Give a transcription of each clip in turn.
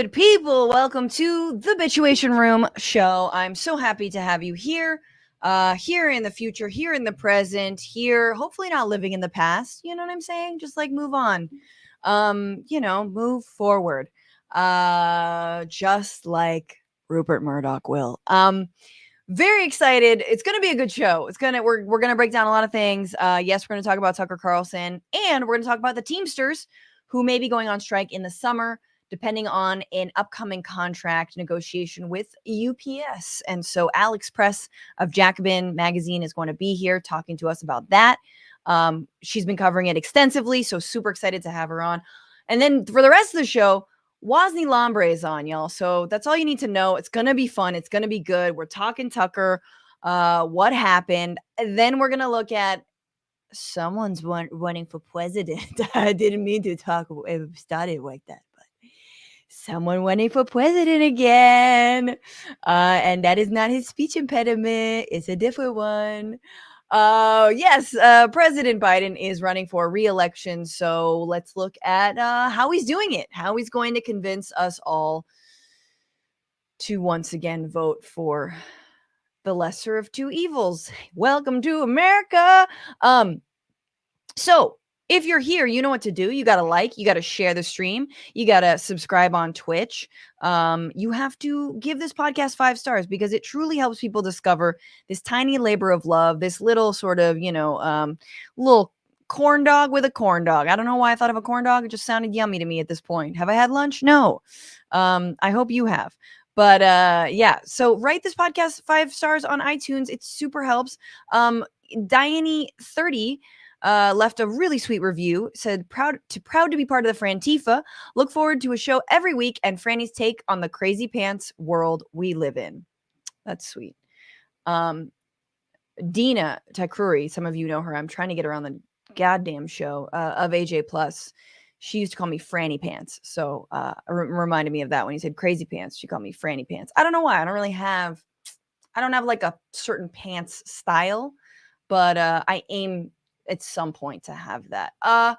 good people. Welcome to the Bitchuation Room show. I'm so happy to have you here, uh, here in the future, here in the present, here, hopefully not living in the past. You know what I'm saying? Just like move on. Um, you know, move forward. Uh, just like Rupert Murdoch will. Um, very excited. It's going to be a good show. It's going to we're we're going to break down a lot of things. Uh yes, we're going to talk about Tucker Carlson and we're going to talk about the Teamsters who may be going on strike in the summer depending on an upcoming contract negotiation with UPS. And so Alex Press of Jacobin magazine is going to be here talking to us about that. Um, she's been covering it extensively, so super excited to have her on. And then for the rest of the show, Wosny Lambre is on, y'all. So that's all you need to know. It's gonna be fun. It's gonna be good. We're talking Tucker, uh, what happened. And then we're gonna look at someone's run, running for president. I didn't mean to talk it started like that, someone running for president again. Uh, and that is not his speech impediment, it's a different one. Uh, yes, uh, President Biden is running for re-election. So let's look at uh, how he's doing it, how he's going to convince us all to once again vote for the lesser of two evils. Welcome to America. Um, so if you're here, you know what to do. You got to like, you got to share the stream, you got to subscribe on Twitch. Um, you have to give this podcast five stars because it truly helps people discover this tiny labor of love, this little sort of, you know, um, little corn dog with a corn dog. I don't know why I thought of a corn dog. It just sounded yummy to me at this point. Have I had lunch? No. Um, I hope you have. But uh, yeah, so write this podcast five stars on iTunes. It super helps. Um, Diane30 uh, left a really sweet review. Said proud to proud to be part of the Frantifa. Look forward to a show every week and Franny's take on the crazy pants world we live in. That's sweet. Um, Dena Takruri, some of you know her. I'm trying to get her on the goddamn show uh, of AJ Plus. She used to call me Franny Pants, so uh, reminded me of that when he said crazy pants. She called me Franny Pants. I don't know why. I don't really have. I don't have like a certain pants style, but uh, I aim at some point to have that. Uh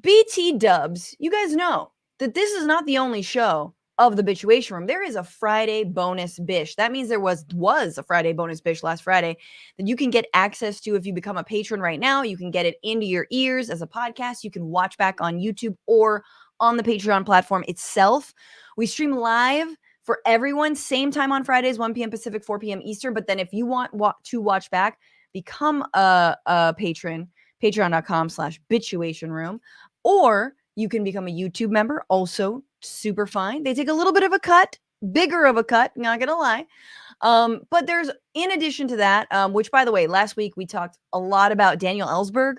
BT dubs, you guys know that this is not the only show of the Bitchuation Room. There is a Friday bonus bish. That means there was was a Friday bonus bish last Friday that you can get access to if you become a patron right now. You can get it into your ears as a podcast. You can watch back on YouTube or on the Patreon platform itself. We stream live for everyone, same time on Fridays, 1 p.m. Pacific, 4 p.m. Eastern. But then if you want wa- to watch back, become a, a patron, patreon.com slash bitchuation room, or you can become a YouTube member, also super fine. They take a little bit of a cut, bigger of a cut, not gonna lie. Um, but there's in addition to that, um, which by the way, last week we talked a lot about Daniel Ellsberg,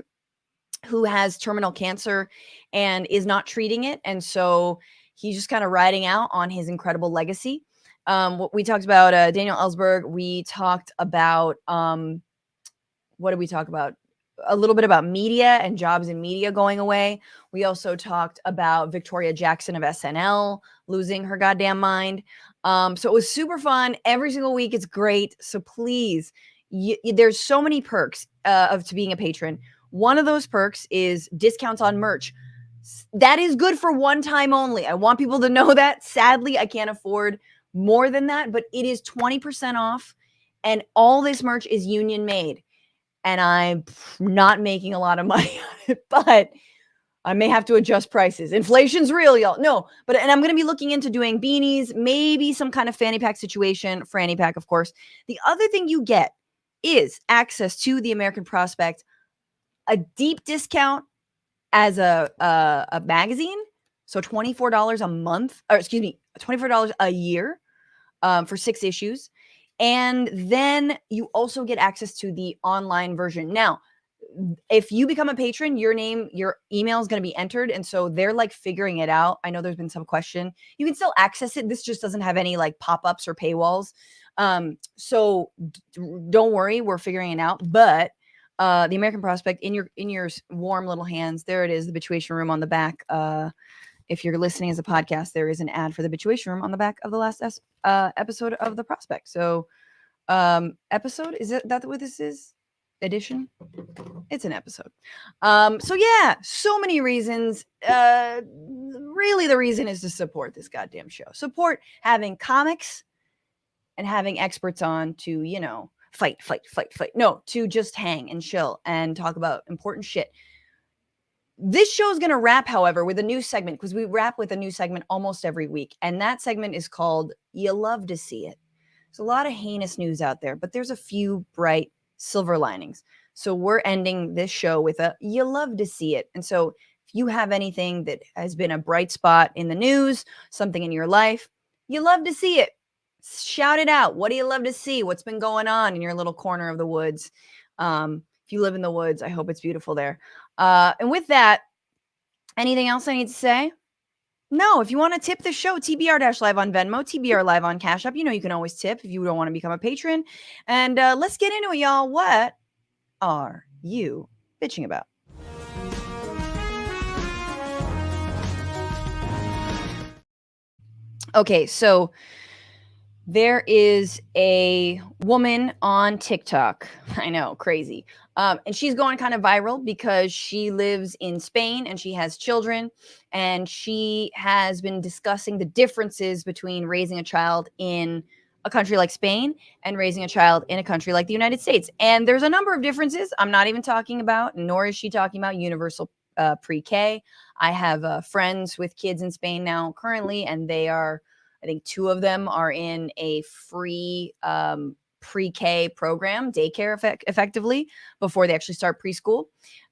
who has terminal cancer and is not treating it. And so he's just kind of riding out on his incredible legacy. Um, we talked about uh, Daniel Ellsberg. We talked about um, what did we talk about? A little bit about media and jobs in media going away. We also talked about Victoria Jackson of SNL losing her goddamn mind. Um, so it was super fun. Every single week, it's great. So please, there's so many perks uh, of to being a patron. One of those perks is discounts on merch. That is good for one time only. I want people to know that. Sadly, I can't afford more than that, but it is 20% off. And all this merch is union made and I'm not making a lot of money on it, but I may have to adjust prices. Inflation's real, y'all. No, but and I'm going to be looking into doing beanies, maybe some kind of fanny pack situation, fanny pack, of course. The other thing you get is access to the American Prospect, a deep discount as a a, a magazine, so twenty four dollars a month, or excuse me, twenty four dollars a year um, for six issues. And then you also get access to the online version. Now, if you become a patron, your name, your email is going to be entered. And so they're like figuring it out. I know there's been some question. You can still access it. This just doesn't have any like pop ups or paywalls. Um, so don't worry, we're figuring it out. But uh, the American Prospect in your in your warm little hands, there it is, the Bitchuation Room on the back. Uh, if you're listening as a podcast, there is an ad for the Bitchuation Room on the back of the last uh, episode of the Prospect. So, um, episode is it that what this is? Edition? It's an episode. Um, so yeah, so many reasons. Uh, really the reason is to support this goddamn show. Support having comics and having experts on to, you know, fight, fight, fight, fight. No, to just hang and chill and talk about important shit. This show is going to wrap, however, with a new segment because we wrap with a new segment almost every week. And that segment is called You Love to See It. There's a lot of heinous news out there, but there's a few bright silver linings. So we're ending this show with a You Love to See It. And so if you have anything that has been a bright spot in the news, something in your life, you love to see it shout it out. What do you love to see? What's been going on in your little corner of the woods? Um, if you live in the woods, I hope it's beautiful there. Uh, and with that, anything else I need to say? No, if you want to tip the show, TBR Live on Venmo, TBR Live on Cash App. You know you can always tip if you don't want to become a patron. And uh, let's get into it, y'all. What are you bitching about? Okay, so there is a woman on TikTok. I know, crazy. Um, and she's going kind of viral because she lives in Spain and she has children. And she has been discussing the differences between raising a child in a country like Spain and raising a child in a country like the United States. And there's a number of differences. I'm not even talking about, nor is she talking about universal uh, pre K. I have uh, friends with kids in Spain now currently, and they are I think two of them are in a free um, pre-K program, daycare effect- effectively, before they actually start preschool.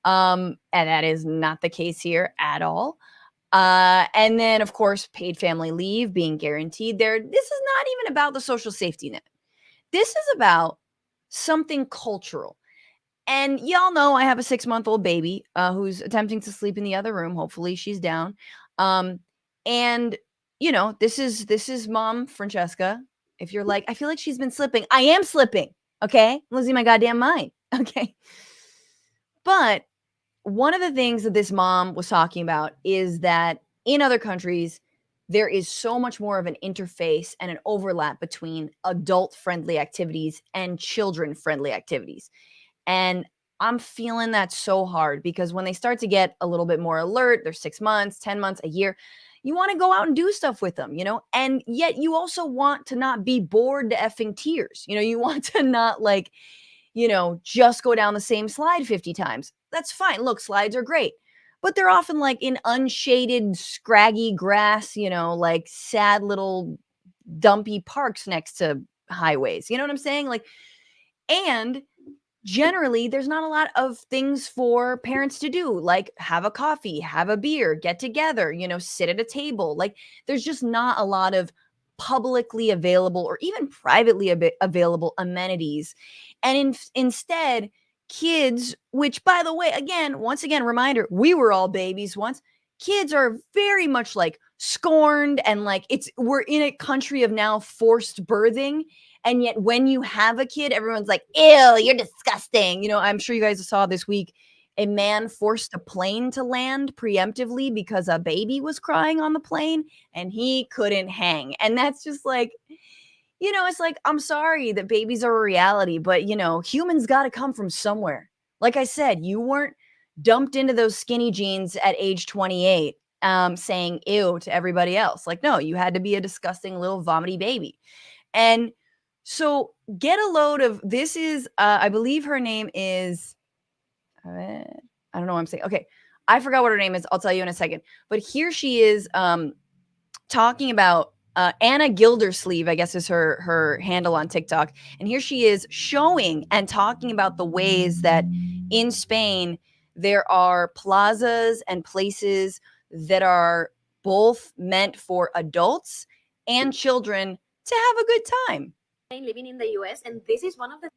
Um, and that is not the case here at all. Uh, and then, of course, paid family leave being guaranteed there. This is not even about the social safety net. This is about something cultural. And y'all know I have a six month old baby uh, who's attempting to sleep in the other room. Hopefully, she's down. Um, and you know, this is this is mom Francesca. If you're like, I feel like she's been slipping. I am slipping. Okay. I'm losing my goddamn mind. Okay. But one of the things that this mom was talking about is that in other countries, there is so much more of an interface and an overlap between adult friendly activities and children friendly activities. And I'm feeling that so hard because when they start to get a little bit more alert, they're six months, 10 months, a year, you want to go out and do stuff with them, you know, and yet you also want to not be bored to effing tears. You know, you want to not like, you know, just go down the same slide 50 times. That's fine. Look, slides are great, but they're often like in unshaded, scraggy grass, you know, like sad little dumpy parks next to highways. You know what I'm saying? Like, and generally there's not a lot of things for parents to do like have a coffee have a beer get together you know sit at a table like there's just not a lot of publicly available or even privately ab- available amenities. And in, instead kids which by the way again once again reminder we were all babies once kids are very much like scorned and like it's we're in a country of now forced birthing and yet, when you have a kid, everyone's like, ew, you're disgusting. You know, I'm sure you guys saw this week a man forced a plane to land preemptively because a baby was crying on the plane and he couldn't hang. And that's just like, you know, it's like, I'm sorry that babies are a reality, but, you know, humans got to come from somewhere. Like I said, you weren't dumped into those skinny jeans at age 28 um, saying ew to everybody else. Like, no, you had to be a disgusting little vomity baby. And so get a load of this is uh, I believe her name is I don't know what I'm saying. Okay. I forgot what her name is. I'll tell you in a second. But here she is um talking about uh, Anna Gildersleeve, I guess is her her handle on TikTok. And here she is showing and talking about the ways that in Spain there are plazas and places that are both meant for adults and children to have a good time living in the US, and this is one of the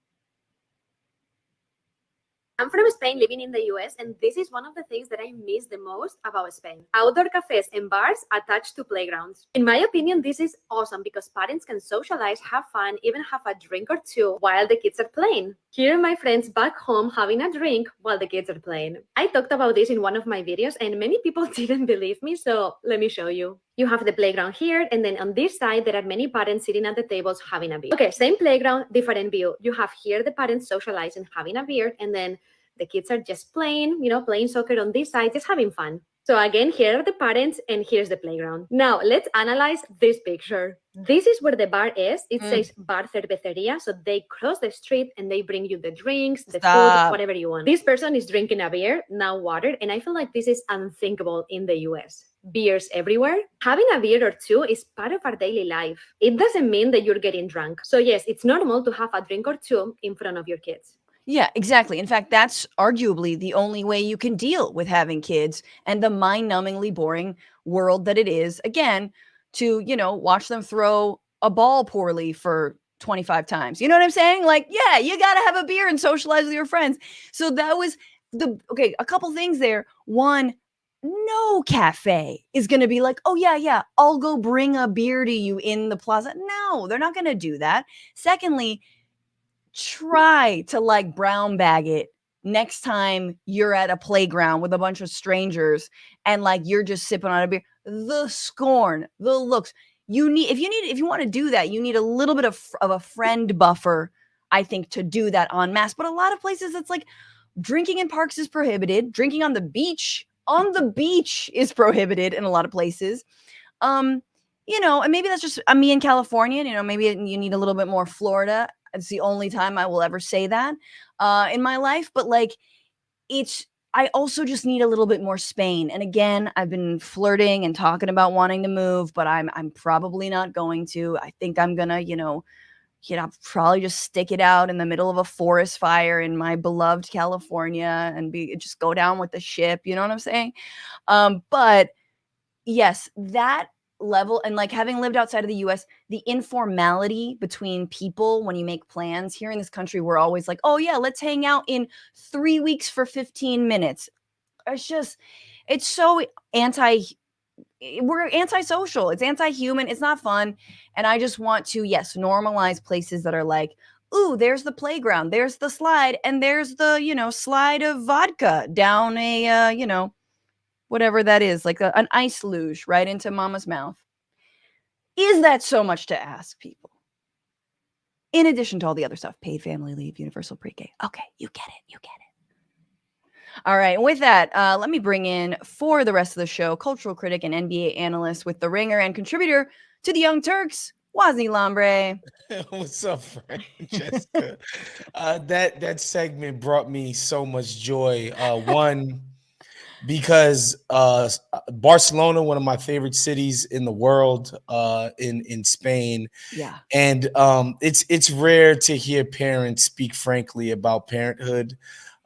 I'm from Spain living in the US, and this is one of the things that I miss the most about Spain. Outdoor cafes and bars attached to playgrounds. In my opinion, this is awesome because parents can socialize, have fun, even have a drink or two while the kids are playing. Here are my friends back home having a drink while the kids are playing. I talked about this in one of my videos, and many people didn't believe me, so let me show you. You have the playground here, and then on this side, there are many parents sitting at the tables having a beer. Okay, same playground, different view. You have here the parents socializing, having a beer, and then the kids are just playing, you know, playing soccer on this side, just having fun. So again, here are the parents and here's the playground. Now let's analyze this picture. This is where the bar is. It Mm. says bar cerveceria. So they cross the street and they bring you the drinks, the Stop. food, whatever you want. This person is drinking a beer, now water. And I feel like this is unthinkable in the US. Beers everywhere. Having a beer or two is part of our daily life. It doesn't mean that you're getting drunk. So yes, it's normal to have a drink or two in front of your kids. Yeah, exactly. In fact, that's arguably the only way you can deal with having kids and the mind-numbingly boring world that it is. Again, to, you know, watch them throw a ball poorly for 25 times. You know what I'm saying? Like, yeah, you got to have a beer and socialize with your friends. So that was the okay, a couple things there. One, no cafe is going to be like, "Oh yeah, yeah, I'll go bring a beer to you in the plaza." No, they're not going to do that. Secondly, try to like brown bag it next time you're at a playground with a bunch of strangers and like you're just sipping on a beer the scorn the looks. You need if you need if you want to do that you need a little bit of, of a friend buffer i think to do that on mass but a lot of places it's like drinking in parks is prohibited drinking on the beach on the beach is prohibited in a lot of places. Um you know and maybe that's just uh, me in california you know maybe you need a little bit more florida it's the only time I will ever say that uh, in my life. But like, it's I also just need a little bit more Spain. And again, I've been flirting and talking about wanting to move, but I'm I'm probably not going to. I think I'm gonna, you know, you know, probably just stick it out in the middle of a forest fire in my beloved California and be just go down with the ship. You know what I'm saying? Um, but yes, that level and like having lived outside of the US, the informality between people when you make plans here in this country, we're always like, oh yeah, let's hang out in three weeks for 15 minutes. It's just, it's so anti, we're antisocial. It's anti-human. It's not fun. And I just want to, yes, normalize places that are like, ooh, there's the playground, there's the slide, and there's the, you know, slide of vodka down a, uh, you know, whatever that is, like a, an ice luge right into mama's mouth. Is that so much to ask people? In addition to all the other stuff, paid family leave, universal pre-K. Okay, you get it. You get it. All right. With that, uh, let me bring in for the rest of the show, cultural critic and NBA analyst with the Ringer and contributor to the Young Turks, Wosny Lambre. What's up, Francesca? uh, that that segment brought me so much joy. Uh, one because uh, Barcelona, one of my favorite cities in the world, uh, in in Spain, Yeah. and um, it's it's rare to hear parents speak frankly about parenthood.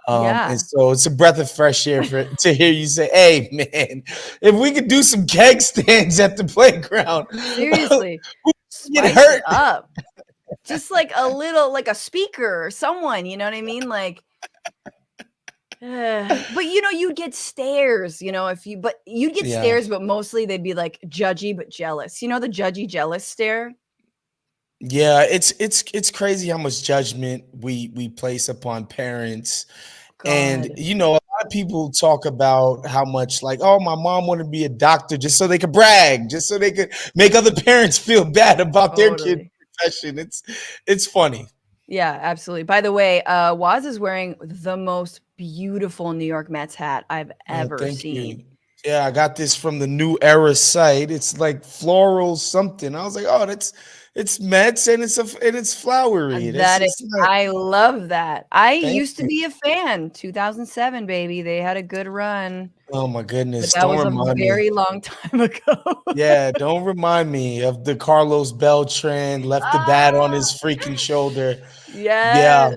Um, Yeah. And so it's a breath of fresh air for, to hear you say, "Hey, man, if we could do some keg stands at the playground, Seriously. get hurt. up. Just like a little, like a speaker or someone, you know what I mean? Like, uh, but you know, you'd get stares, you know, if you, but you'd get Yeah. stares, but mostly they'd be like judgy but jealous. You know, the judgy jealous stare? Yeah, it's it's it's crazy how much judgment we we place upon parents. And you know, a lot of people talk about how much like, oh, my mom wanted to be a doctor just so they could brag, just so they could make other parents feel bad about their kid Totally. profession. It's it's funny. Yeah, absolutely. By the way, uh, Waz is wearing the most beautiful New York Mets hat I've Oh, ever thank seen. you. Yeah, I got this from the New Era site. It's like floral something. I was like, oh, that's it's Mets and it's a and it's flowery. That's That is, not- I love that. I Thank used to be a fan. 2007, baby. They had a good run, oh my but goodness. that Don't was a remind me. very long time ago. Yeah, don't remind me of the Carlos Beltran left the bat on his Ah. freaking shoulder. yeah. Yeah,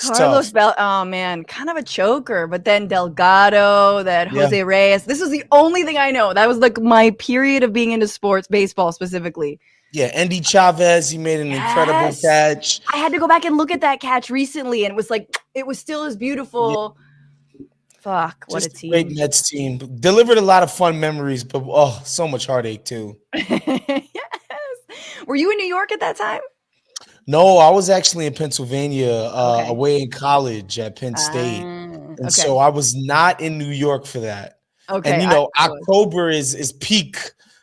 Carlos tough. Bel. Oh man, kind of a choker. But then Delgado, that Yeah. Jose Reyes. This was the only thing I know. That was like my period of being into sports, baseball specifically. Yeah, Endy Chavez, he made an incredible catch. I had to go back and look at that catch recently, and it was like it was still as beautiful. Fuck, what Just a team! great! Mets team. Delivered a lot of fun memories, but oh, so much heartache too. yes. Were you in New York at that time? No, I was actually in Pennsylvania, uh, Okay. away in college at Penn State, Ah, and okay. so I was not in New York for that. okay. and you know, I. October is is peak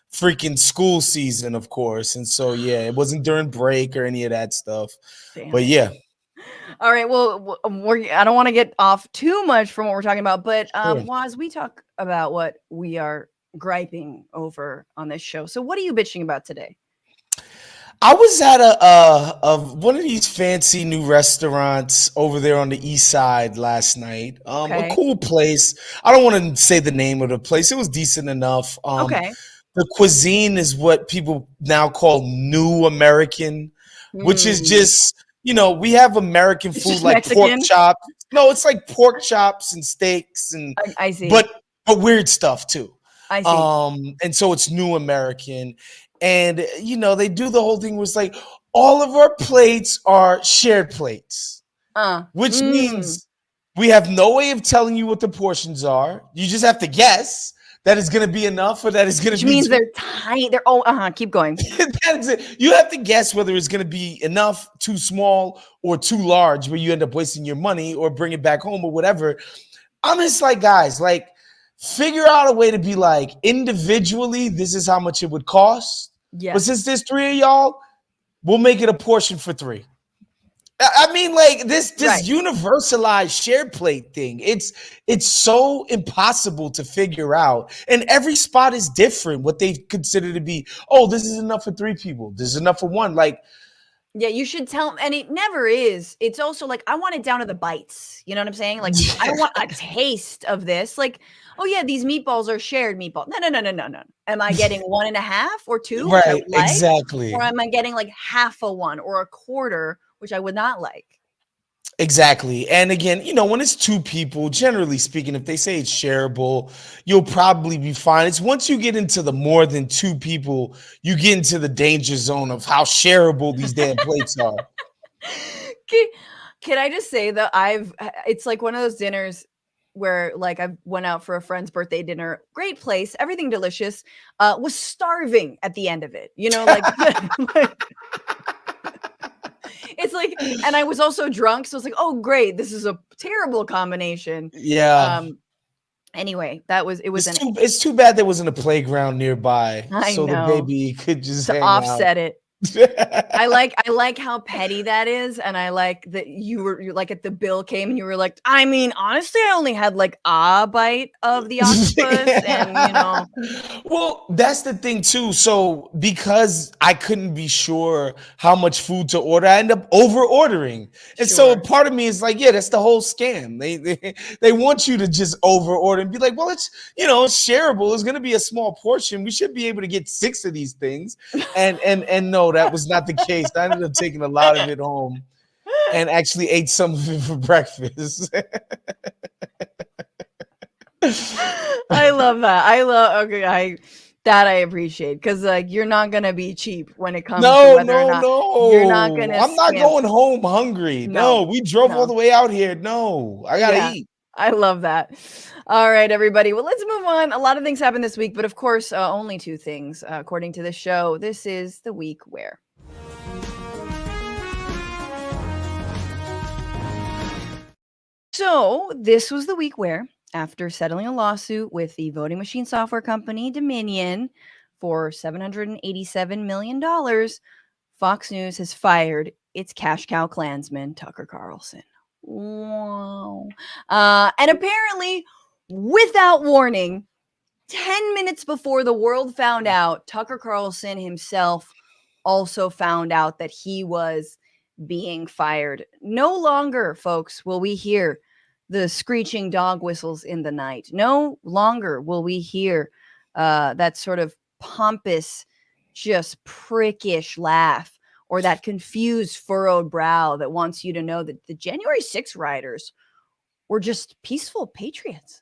freaking school season, of course, and so yeah, it wasn't during break or any of that stuff. Damn But yeah, All right. Well, um, we're, I don't want to get off too much from what we're talking about, but um, Sure. Waz, we talk about what we are griping over on this show. So, what are you bitching about today? I was at a, uh of one of these fancy new restaurants over there on the east side last night. Um, Okay. a cool place. I don't want to say the name of the place. It was decent enough. Um, okay. The cuisine is what people now call new American, which is Hmm. just you know we have American It's food like Mexican? pork chops. No, it's like pork chops and steaks and I, I see. but but weird stuff too. I see. Um, and so it's new American. And you know, they do the whole thing was like all of our plates are shared plates, uh, which mm, means we have no way of telling you what the portions are. You just have to guess that it's gonna be enough or that it's gonna which be means they're tiny. They're oh, uh huh. Keep going. that is it. You have to guess whether it's going to be enough, too small, or too large, where you end up wasting your money or bring it back home or whatever. I'm just like, guys, like, figure out a way to be like, individually, this is how much it would cost. Yeah. But since there's three of y'all, we'll make it a portion for three. I mean, like this this Right. universalized shared plate thing. It's it's so impossible to figure out, and every spot is different. What they consider to be, oh, this is enough for three people. This is enough for one. Like, Yeah, you should tell and it never is. It's also like I want it down to the bites. You know what I'm saying? Like I don't want a taste of this. Like, oh yeah, these meatballs are shared meatball. No, no, no, no, no, no. Am I getting one and a half or two? right? like? Exactly. Or am I getting like half a one or a quarter, which I would not like? Exactly. And again, you know, when it's two people, generally speaking, if they say it's shareable, you'll probably be fine. It's once you get into the more than two people, you get into the danger zone of how shareable these damn plates are. Can, can I just say that I've uh, it's like one of those dinners where like I went out for a friend's birthday dinner, great place, everything delicious, uh was starving at the end of it. You know, like, like- it's like and I was also drunk, so it's like, oh great, this is a terrible combination. Yeah. Um anyway, that was it was it's, an too, it's too bad there wasn't a playground nearby I so know. the baby could just to offset it. I like I like how petty that is, and I like that you were you like at the bill came and you were like, I mean, honestly, I only had like a bite of the octopus, and you know, well that's the thing too so because i couldn't be sure how much food to order i end up over ordering and so part of me is like yeah that's the whole scam. They they, they want you to just over order and be like well it's you know it's shareable it's going to be a small portion we should be able to get six of these things. And and and no that was not the case i ended up taking a lot of it home and actually ate some of it for breakfast I love that. I love okay, I that I appreciate because like you're not gonna be cheap when it comes to No, whether or no, not no. you're not gonna I'm not going home hungry. No, No, we drove no. all the way out here. No, I gotta Yeah. eat. I love that. All right, everybody. Well, let's move on. A lot of things happened this week, but of course, uh, only two things, uh, according to the show. This is the week where. So, this was the week where, after settling a lawsuit with the voting machine software company Dominion for $787 million, Fox News has fired its cash cow Klansman, Tucker Carlson. Wow. Uh, and apparently, without warning, 10 minutes before the world found out, Tucker Carlson himself also found out that he was being fired. No longer, folks, will we hear the screeching dog whistles in the night. No longer will we hear uh, that sort of pompous, just prickish laugh or that confused, furrowed brow that wants you to know that the January 6 rioters were just peaceful patriots.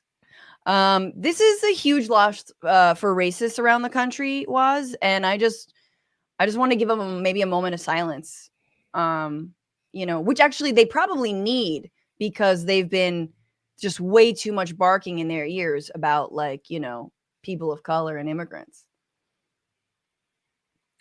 Um, this is a huge loss uh, for racists around the country, was, and I just, I just want to give them maybe a moment of silence. Um, you know, which actually they probably need because they've been just way too much barking in their ears about like you know people of color and immigrants.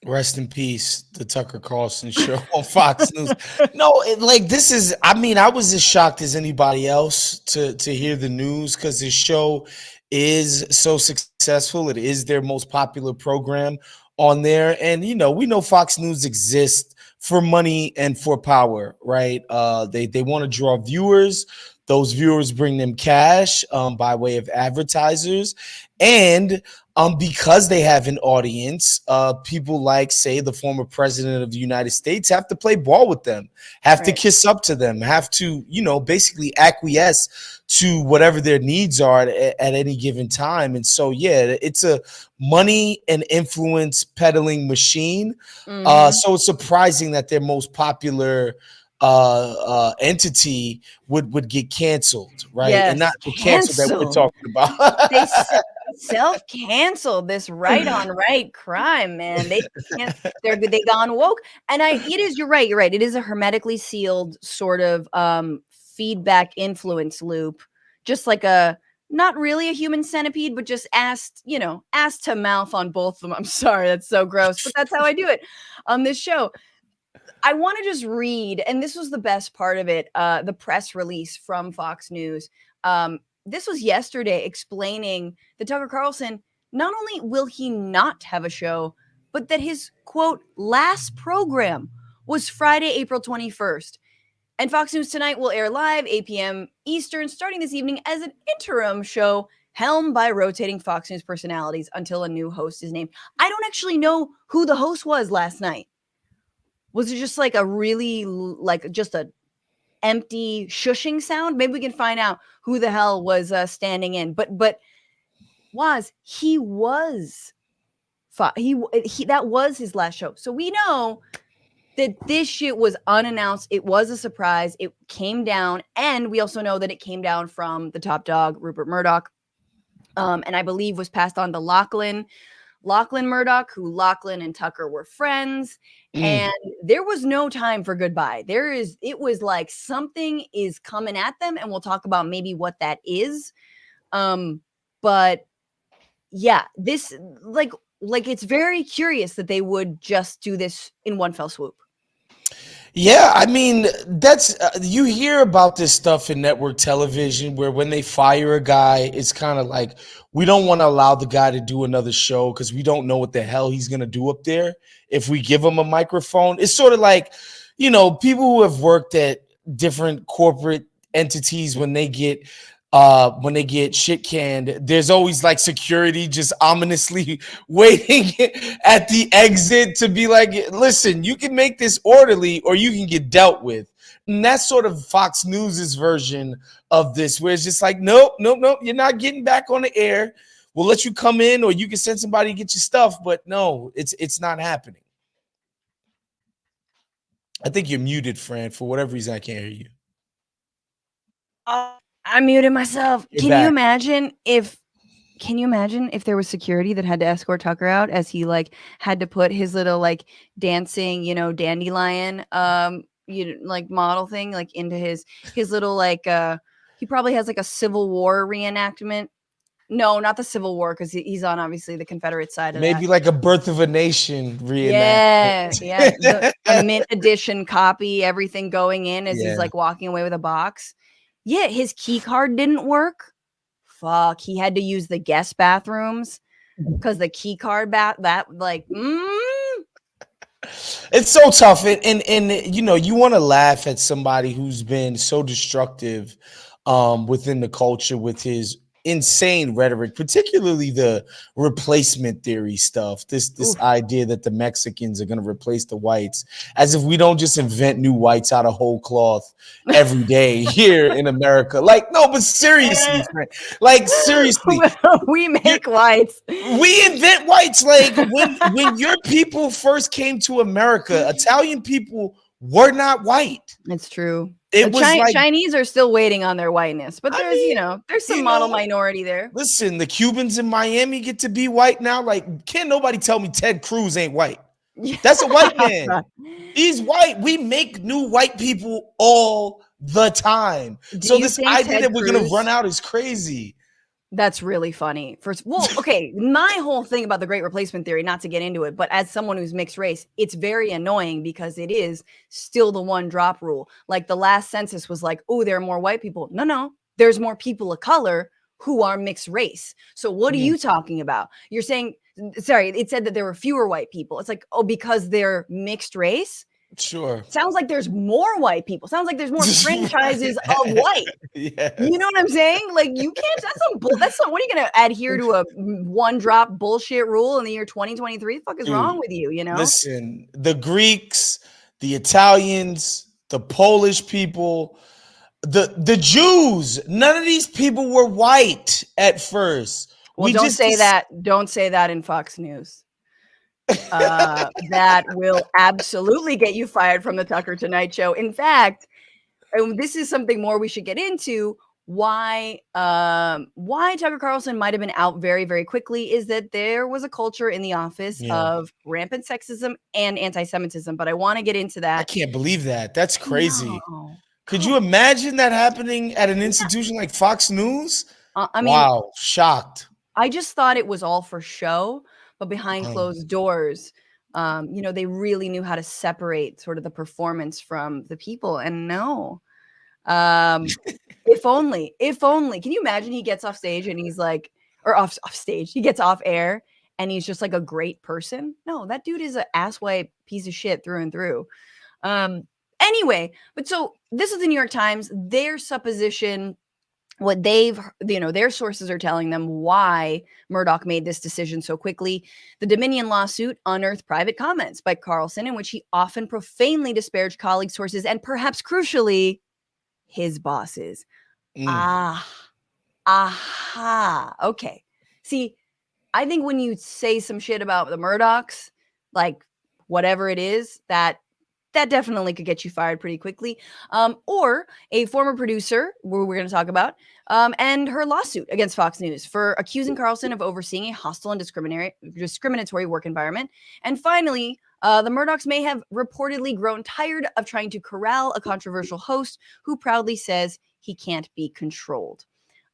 Rest in peace, the Tucker Carlson show on Fox News. No, it, like this is. I mean, I was as shocked as anybody else to to hear the news because this show is so successful. It is their most popular program on there, and you know, we know Fox News exists for money and for power, right? Uh, they they want to draw viewers. Those viewers bring them cash um, by way of advertisers, and um, because they have an audience, uh, people like, say, the former president of the United States have to play ball with them, have right. to kiss up to them, have to, you know, basically acquiesce to whatever their needs are at, at any given time. And so, yeah, it's a money and influence peddling machine. Mm -hmm. uh, mm-hmm. so it's surprising that their most popular uh, uh, entity would would get canceled, right? Yes, and not the cancel that we're talking about. they self canceled this right on right crime, man. They can't, they're they gone woke, and I it is you're right, you're right. It is a hermetically sealed sort of um feedback influence loop, just like a not really a human centipede, but just asked, you know, asked to mouth on both of them. I'm sorry, that's so gross, but that's how I do it on this show. I want to just read, and this was the best part of it, uh, the press release from Fox News. Um, this was yesterday explaining that Tucker Carlson not only will he not have a show, but that his quote last program was Friday, April 21st. And Fox News Tonight will air live 8 p.m. Eastern starting this evening as an interim show helmed by rotating Fox News personalities until a new host is named. I don't actually know who the host was last night. Was it just like a really like just a empty shushing sound? Maybe we can find out who the hell was uh, standing in. But but was he was he he that was his last show. So we know that this shit was unannounced. It was a surprise. It came down, and we also know that it came down from the top dog, Rupert Murdoch, um, and I believe was passed on to Lachlan, Lachlan Murdoch, who Lachlan and Tucker were friends, mm. and there was no time for goodbye. There is, it was like something is coming at them, and we'll talk about maybe what that is. Um, but yeah, this like like it's very curious that they would just do this in one fell swoop. Yeah, I mean, that's uh, you hear about this stuff in network television where when they fire a guy, it's kind of like we don't want to allow the guy to do another show because we don't know what the hell he's going to do up there if we give him a microphone. It's sort of like, you know, people who have worked at different corporate entities when they get uh, when they get shit canned, there's always like security just ominously waiting at the exit to be like, listen, you can make this orderly or you can get dealt with. And that's sort of Fox News's version of this, where it's just like, nope, nope, nope, you're not getting back on the air. We'll let you come in or you can send somebody to get your stuff, but no, it's it's not happening. I think you're muted, Fran. For whatever reason, I can't hear you. I muted myself. You're can back. you imagine if can you imagine if there was security that had to escort Tucker out as he like had to put his little like dancing, you know, dandelion um you like model thing like into his his little like uh he probably has like a Civil War reenactment. No, not the Civil War because he's on obviously the Confederate side of Maybe that. like a Birth of a Nation reenactment. Yeah, yeah, the, mint edition copy, everything going in as yeah. he's like walking away with a box. Yeah, his key card didn't work. Fuck, he had to use the guest bathrooms because mm-hmm. the key card bat that like mm. it's so tough and and, and you know you want to laugh at somebody who's been so destructive um within the culture with his insane rhetoric, particularly the replacement theory stuff. This this Oof. idea that the Mexicans are going to replace the whites, as if we don't just invent new whites out of whole cloth every day here in America. Like no, but seriously, like seriously, we make whites. We invent whites. Like when when your people first came to America, Italian people were not white. It's true. It was Chi like, Chinese are still waiting on their whiteness, but there's I mean, you know there's some model know, minority there. Listen, the Cubans in Miami get to be white now. Like, can't nobody tell me Ted Cruz ain't white? That's a white man. He's white. We make new white people all the time. Do so this idea Ted that we're Cruz, gonna run out is crazy. That's really funny. First, well, okay, my whole thing about the great replacement theory, not to get into it, but as someone who's mixed race, it's very annoying because it is still the one drop rule. Like the last census was like, oh, there are more white people. No, no, there's more people of color who are mixed race. So what are mm. you talking about? You're saying, sorry, it said that there were fewer white people. It's like, oh, because they're mixed race. Sure. Sounds like there's more white people. Sounds like there's more franchises of white. Yeah. You know what I'm saying? Like you can't. That's some. That's some. What are you going to adhere to a one drop bullshit rule in the year 2023? The fuck is Dude, wrong with you? You know. Listen, the Greeks, the Italians, the Polish people, the the Jews. None of these people were white at first. Well, don't say that. Don't say that in Fox News. Uh, that will absolutely get you fired from the Tucker Tonight Show. In fact, and this is something more we should get into. Why um, why Tucker Carlson might have been out very very quickly is that there was a culture in the office Yeah. of rampant sexism and anti-Semitism. But I want to get into that. I can't believe that. That's crazy. No. Could you imagine that happening at an institution like Fox News? Uh, I mean, wow, shocked. I just thought it was all for show, but behind Oh. closed doors, um, you know, they really knew how to separate sort of the performance from the people. And no, um, if only, if only. Can you imagine he gets off stage and he's like, or off off stage, he gets off air and he's just like a great person? No, that dude is an asswipe piece of shit through and through. Um, anyway, but so this is the New York Times. Their supposition what they've you know their sources are telling them why Murdoch made this decision so quickly. The Dominion lawsuit unearthed private comments by Carlson in which he often profanely disparaged colleagues, sources, and perhaps crucially, his bosses. Mm. Ah, aha. Okay. See, I think when you say some shit about the Murdochs, like whatever it is, that that definitely could get you fired pretty quickly. Um, or a former producer, who we're going to talk about, um, and her lawsuit against Fox News for accusing Carlson of overseeing a hostile and discriminatory discriminatory work environment. And finally, uh, the Murdochs may have reportedly grown tired of trying to corral a controversial host who proudly says he can't be controlled.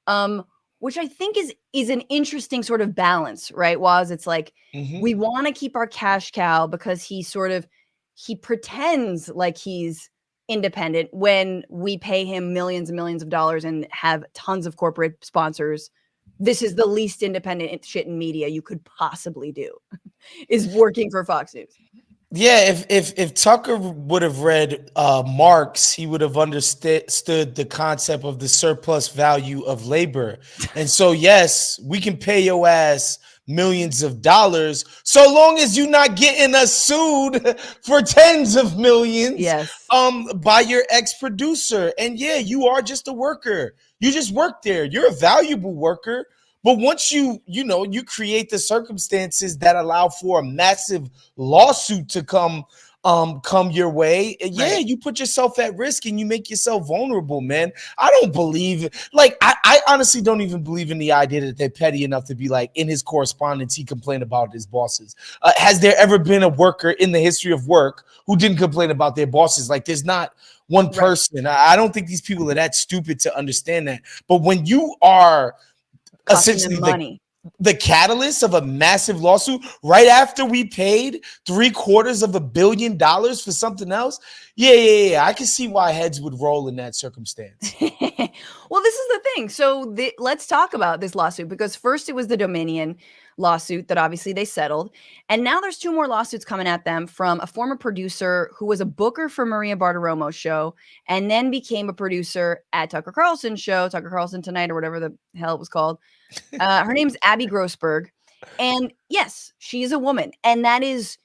Um, which I think is is an interesting sort of balance, right? Was it's like Mhm. we want to keep our cash cow because he sort of he pretends like he's independent when we pay him millions and millions of dollars and have tons of corporate sponsors. This is the least independent shit in media you could possibly do. is working for Fox News. Yeah, if if if Tucker would have read uh, Marx, he would have understood the concept of the surplus value of labor. And so, yes, we can pay your ass millions of dollars so long as you're not getting us sued for tens of millions Yes. um by your ex-producer. And yeah you are just a worker. You just work there. You're a valuable worker. But once you you know you create the circumstances that allow for a massive lawsuit to come um come your way yeah Right. you put yourself at risk and you make yourself vulnerable man i don't believe like I, I honestly don't even believe in the idea that they're petty enough to be like in his correspondence he complained about his bosses uh, has there ever been a worker in the history of work who didn't complain about their bosses like there's not one Right. person I, I don't think these people are that stupid to understand that but when you are Costing essentially money. The catalyst of a massive lawsuit right after we paid three quarters of a billion dollars for something else. Yeah, yeah, yeah. I can see why heads would roll in that circumstance. well, this is the thing. So the, let's talk about this lawsuit because first it was the Dominion lawsuit that obviously they settled. And now there's two more lawsuits coming at them from a former producer who was a booker for Maria Bartiromo's show and then became a producer at Tucker Carlson's show, Tucker Carlson Tonight or whatever the hell it was called. Uh, her name's Abby Grossberg. And yes, she is a woman. And that is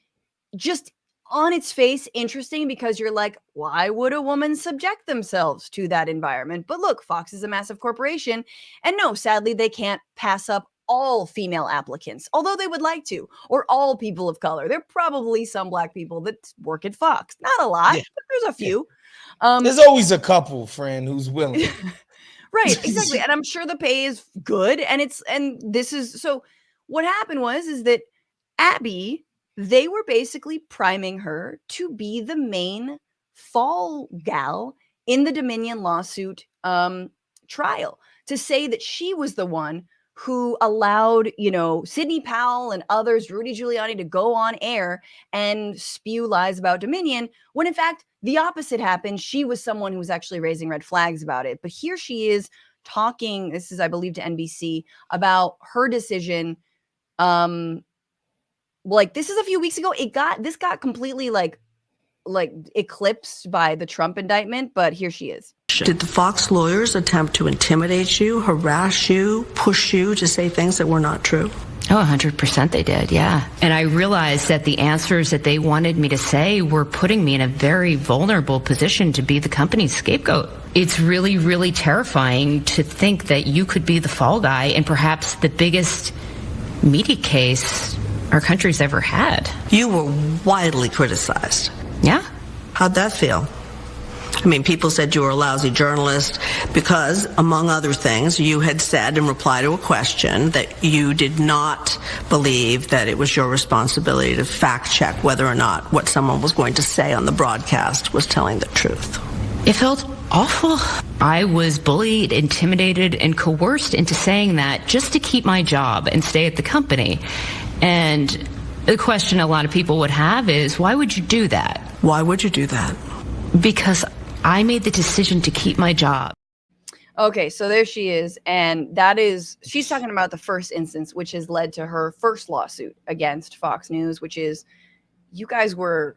just on its face interesting because you're like, why would a woman subject themselves to that environment? But look, Fox is a massive corporation. And no, sadly, they can't pass up all female applicants, although they would like to, or all people of color. There are probably some black people that work at Fox. Not a lot, Yeah. but there's a Yeah. few. Um, There's always a couple, friend, who's willing. right exactly and i'm sure the pay is good and it's and this is so what happened was is that abby they were basically priming her to be the main fall gal in the dominion lawsuit um trial to say that she was the one who allowed you know sidney powell and others rudy giuliani to go on air and spew lies about dominion when in fact the opposite happened. She was someone who was actually raising red flags about it. But here she is talking this is i believe to nbc about her decision um like this is a few weeks ago. It got this got completely like like eclipsed by the Trump indictment, but here she is. Did the Fox lawyers attempt to intimidate you, harass you, push you to say things that were not true? Oh, 100% they did, yeah. And I realized that the answers that they wanted me to say were putting me in a very vulnerable position to be the company's scapegoat. It's really, really terrifying to think that you could be the fall guy and perhaps the biggest media case our country's ever had. You were widely criticized. Yeah. How'd that feel? I mean, people said you were a lousy journalist because, among other things, you had said in reply to a question that you did not believe that it was your responsibility to fact check whether or not what someone was going to say on the broadcast was telling the truth. It felt awful. I was bullied, intimidated, and coerced into saying that just to keep my job and stay at the company. And the question a lot of people would have is why would you do that? Why would you do that? Because I made the decision to keep my job. Okay, so there she is. And that is, she's talking about the first instance, which has led to her first lawsuit against Fox News, which is you guys were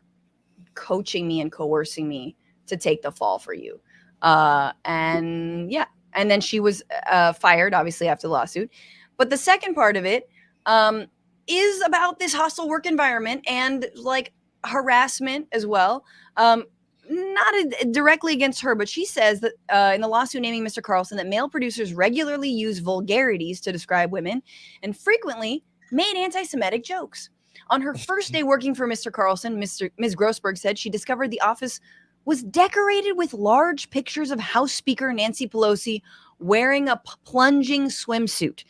coaching me and coercing me to take the fall for you. Uh, and yeah, and then she was uh, fired, obviously, after the lawsuit. But the second part of it um, is about this hostile work environment and like harassment as well. Um, not a, directly against her, but she says that uh, in the lawsuit naming Mr. Carlson that male producers regularly use vulgarities to describe women and frequently made anti-Semitic jokes. On her first day working for Mr. Carlson, Mr. Ms. Grossberg said she discovered the office was decorated with large pictures of House Speaker Nancy Pelosi wearing a plunging swimsuit.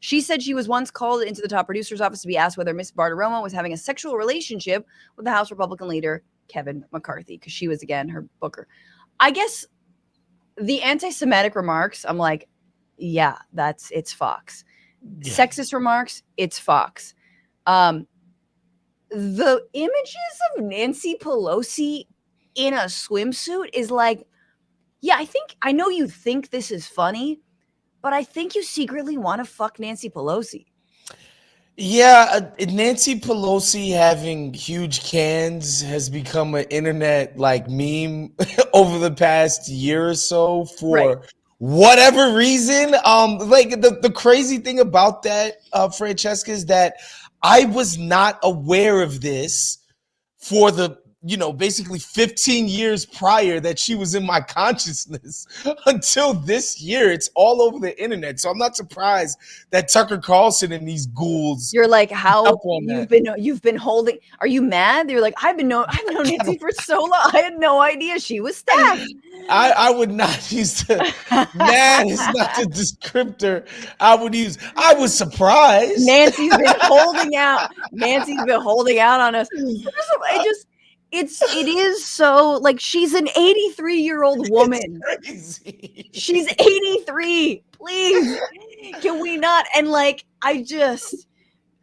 She said she was once called into the top producer's office to be asked whether Miss Bartiromo was having a sexual relationship with the House Republican leader Kevin McCarthy because she was again her booker. I guess the anti-Semitic remarks, I'm like, yeah, that's it's Fox. Yeah. Sexist remarks, it's Fox. Um, the images of Nancy Pelosi in a swimsuit is like, yeah, I think I know you think this is funny, but I think you secretly want to fuck Nancy Pelosi. Yeah, uh, Nancy Pelosi having huge cans has become an internet like meme over the past year or so for right. whatever reason. Um, like the, the crazy thing about that, uh, Francesca, is that I was not aware of this for the you know, basically 15 years prior that she was in my consciousness until this year. It's all over the internet. So I'm not surprised that Tucker Carlson and these ghouls. You're like, how you've that. been you've been holding. Are you mad? You're like, I've been known I've known Nancy for so long. I had no idea she was stabbed. I, I would not use the mad is not the descriptor I would use. I was surprised. Nancy's been holding out. Nancy's been holding out on us. It just it's it is so like she's an 83 year old woman. She's 83. Please, can we not? And like, I just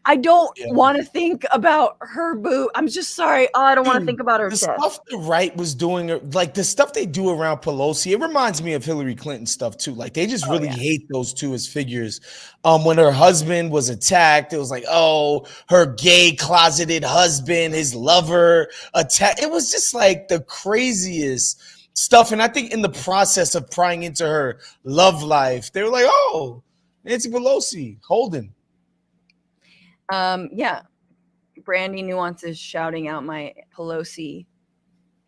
I don't yeah. want to think about her boo. I'm just sorry. Oh, I don't want to think about her. The stuff the right was doing, like the stuff they do around Pelosi, it reminds me of Hillary Clinton stuff too. Like they just oh, really yeah. hate those two as figures. Um, when her husband was attacked, it was like, oh, her gay closeted husband, his lover attack. It was just like the craziest stuff. And I think in the process of prying into her love life, they were like, oh, Nancy Pelosi, Holden um, yeah. Brandy Nuances shouting out my Pelosi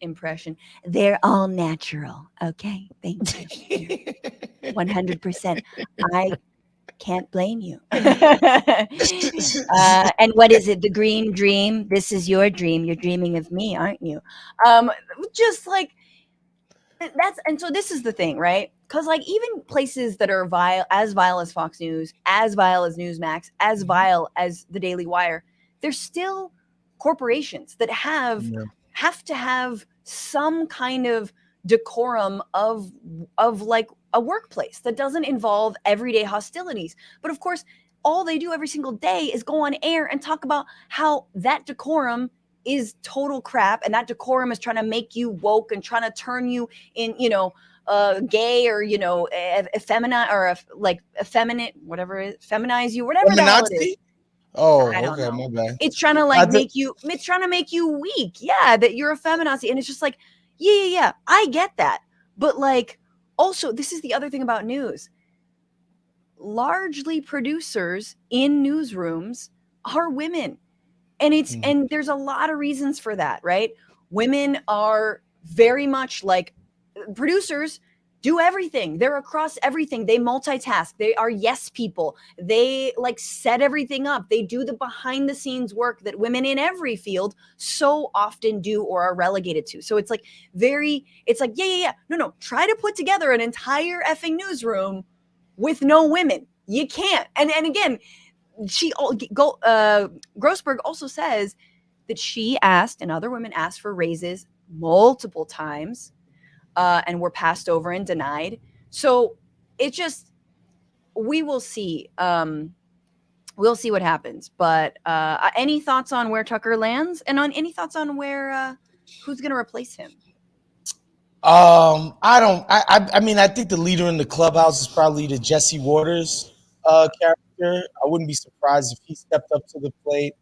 impression. They're all natural. Okay. Thank you. 100%. I can't blame you. uh, and what is it? The green dream? This is your dream. You're dreaming of me, aren't you? Um, just like that's, and so this is the thing, right? because like even places that are vile as vile as fox news as vile as newsmax as mm-hmm. vile as the daily wire they're still corporations that have yeah. have to have some kind of decorum of of like a workplace that doesn't involve everyday hostilities but of course all they do every single day is go on air and talk about how that decorum is total crap and that decorum is trying to make you woke and trying to turn you in you know uh, gay or you know effeminate or like effeminate whatever it is feminize you whatever that is Oh, I don't okay, know. my bad. It's trying to like make you. It's trying to make you weak. Yeah, that you're a feminazi, and it's just like, yeah, yeah, yeah. I get that, but like, also, this is the other thing about news. Largely, producers in newsrooms are women, and it's Mhm. and there's a lot of reasons for that, right? Women are very much like producers do everything. They're across everything. They multitask. They are yes people. They like set everything up. They do the behind the scenes work that women in every field so often do or are relegated to. So it's like very, it's like, yeah, yeah, yeah. No, no. Try to put together an entire effing newsroom with no women. You can't. And and again, she uh Grossberg also says that she asked and other women asked for raises multiple times uh, and were passed over and denied. So it just we will see. Um, we'll see what happens. But uh, any thoughts on where Tucker lands, and on any thoughts on where uh, who's going to replace him? Um, I don't. I, I. I mean, I think the leader in the clubhouse is probably the Jesse Watters uh, character. I wouldn't be surprised if he stepped up to the plate.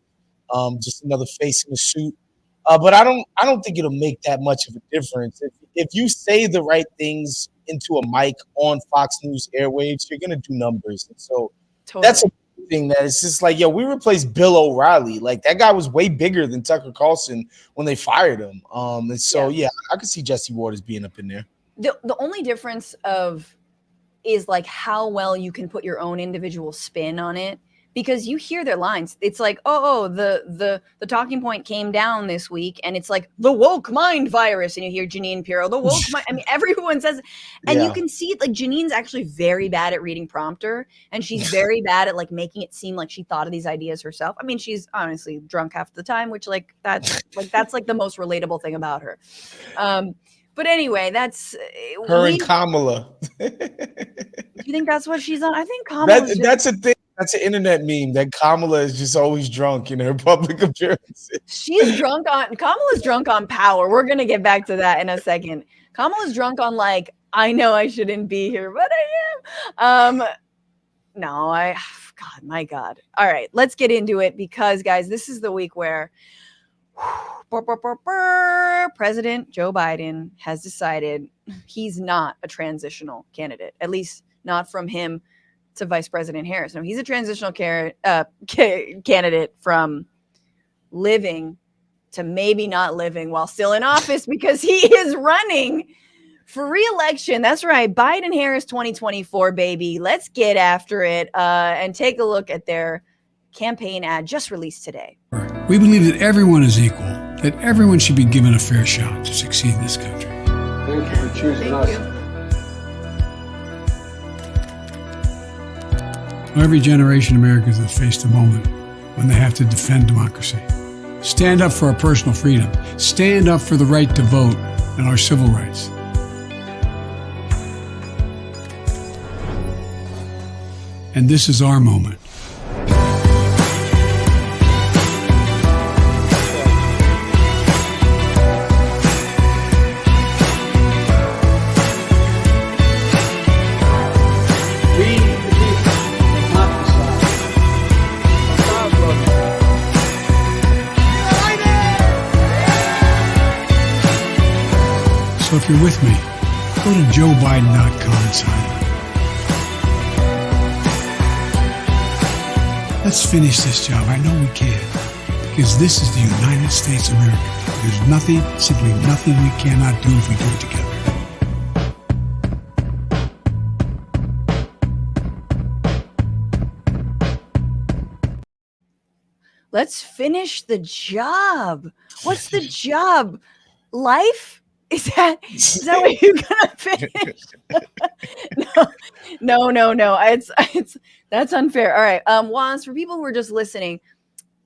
Um, just another face in the suit. Uh, but I don't. I don't think it'll make that much of a difference. If if you say the right things into a mic on Fox News airwaves, you're gonna do numbers. And so Totally. that's a thing that it's just like, yo, we replaced Bill O'Reilly. Like that guy was way bigger than Tucker Carlson when they fired him. Um, and so yeah, I could see Jesse Watters being up in there. the the only difference of is like how well you can put your own individual spin on it because you hear their lines. It's like oh, oh the the the talking point came down this week and it's like the woke mind virus and you hear Jeanine Pirro the woke mind I mean everyone says and you can see it like Jeanine's actually very bad at reading prompter and she's very bad at like making it seem like she thought of these ideas herself. I mean she's honestly drunk half the time which like that's like that's like the most relatable thing about her. Um but anyway, that's uh, Her we- and Kamala. do you think that's what she's on? I think Kamala's that, that's a thing. That's an internet meme that Kamala is just always drunk in her public appearances. she's drunk on Kamala's drunk on power. We're gonna get back to that in a second. Kamala's drunk on like I know I shouldn't be here, but I am. Um, no, I God, my God. All right, let's get into it because guys, this is the week where brr, brr, brr, President Joe Biden has decided he's not a transitional candidate, at least not from him to Vice President Harris. No, he's a transitional uh, ca- candidate from living to maybe not living while still in office because he is running for reelection. That's right. Biden Harris 2024, baby. Let's get after it uh, and take a look at their campaign ad just released today. We believe that everyone is equal, that everyone should be given a fair shot to succeed in this country. Thank you for choosing us. Every generation of Americans has faced a moment when they have to defend democracy. Stand up for our personal freedom. Stand up for the right to vote and our civil rights. And this is our moment. So if you're with me, go to joebiden.com and sign up. Let's finish this job. I know we can. Because this is the United States of America. There's nothing, simply nothing we cannot do if we do it together. Let's finish the job. What's the job? Life? Is that is that what you're gonna finish? no, no, no, no. It's it's that's unfair. All right. Um, Juan, for people who are just listening,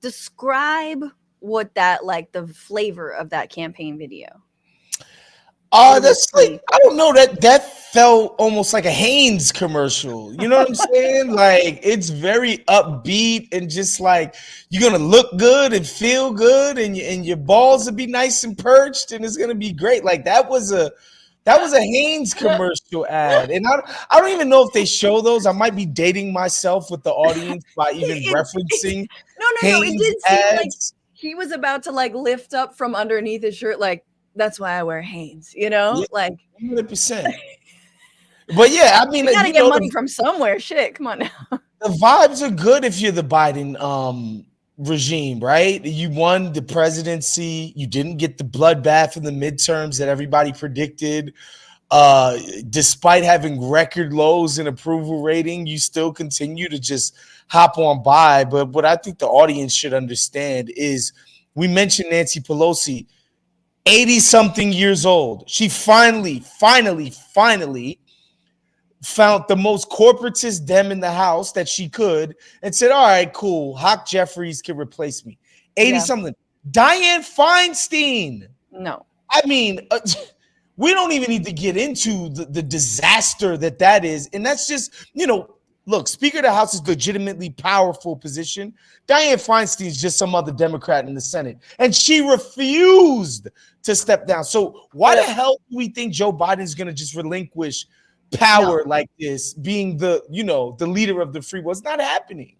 describe what that like the flavor of that campaign video. Uh, that's like I don't know that that felt almost like a Hanes commercial. You know what I'm saying? like it's very upbeat and just like you're gonna look good and feel good, and and your balls will be nice and perched, and it's gonna be great. Like that was a that was a Hanes commercial ad, and I I don't even know if they show those. I might be dating myself with the audience by even It's- referencing Yeah, no, no, it Hanes did seem like ads. he was about to like lift up from underneath his shirt, like that's why I wear Hanes, you know? Yeah. Like Hundred percent. But yeah, I mean, you gotta you get know, money the, from somewhere. Shit, come on now. the vibes are good if you're the Biden um regime, right? You won the presidency. You didn't get the bloodbath in the midterms that everybody predicted. Uh, despite having record lows in approval rating, you still continue to just hop on by. But what I think the audience should understand is we mentioned Nancy Pelosi, 80 something years old. She finally, finally, finally found the most corporatist dem in the house that she could and said, All right, cool. Hawk Jeffries can replace me. 80 Yeah. something. Dianne Feinstein. No. I mean, uh, we don't even need to get into the, the disaster that that is. And that's just, you know, look, Speaker of the House is legitimately powerful position. Dianne Feinstein is just some other Democrat in the Senate, and she refused to step down. So why the hell do we think Joe Biden's going to just relinquish power like this, being the, you know, the leader of the free world? It's not happening.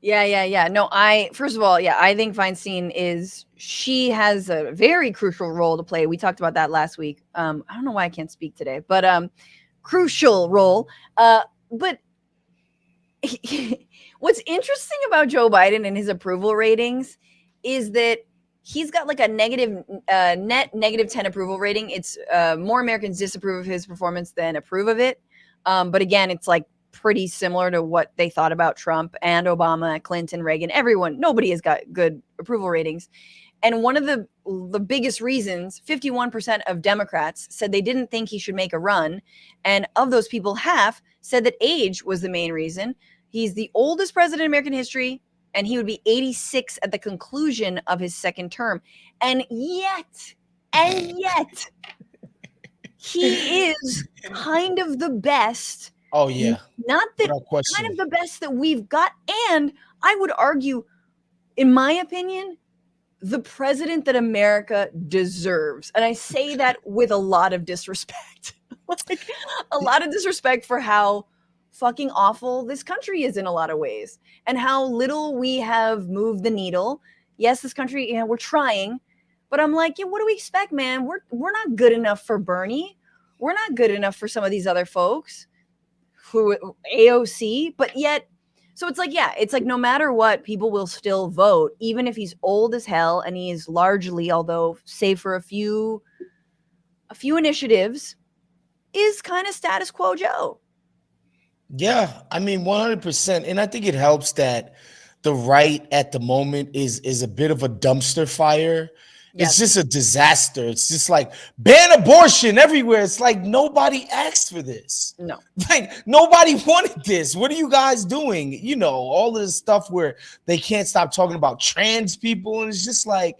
Yeah, yeah, yeah. No, I first of all, yeah, I think Feinstein is she has a very crucial role to play. We talked about that last week. Um, I don't know why I can't speak today, but um, crucial role. Uh, but what's interesting about Joe Biden and his approval ratings is that he's got like a negative uh, net negative 10 approval rating. It's uh, more Americans disapprove of his performance than approve of it. Um, but again, it's like pretty similar to what they thought about Trump and Obama, Clinton, Reagan, everyone. Nobody has got good approval ratings. And one of the the biggest reasons, 51% of Democrats said they didn't think he should make a run, and of those people, half said that age was the main reason. He's the oldest president in American history, and he would be 86 at the conclusion of his second term. And yet, and yet, he is kind of the best Oh, yeah. not that kind of the best that we've got and i would argue in my opinion the president that america deserves and i say that with a lot of disrespect like a lot of disrespect for how fucking awful this country is in a lot of ways and how little we have moved the needle. Yes this country know we're trying but i'm like yeah what do we expect man? We're we're not good enough for bernie. We're not good enough for some of these other folks who AOC, but yet so it's like yeah, it's like no matter what, people will still vote, even if he's old as hell and he is largely, although save for a few a few initiatives, is kind of status quo Joe. Yeah, I mean, 100%. And I think it helps that the right at the moment is is a bit of a dumpster fire. Yes. It's just a disaster. It's just like ban abortion everywhere. It's like nobody asked for this. No. Like nobody wanted this. What are you guys doing? You know, all of this stuff where they can't stop talking about trans people. And it's just like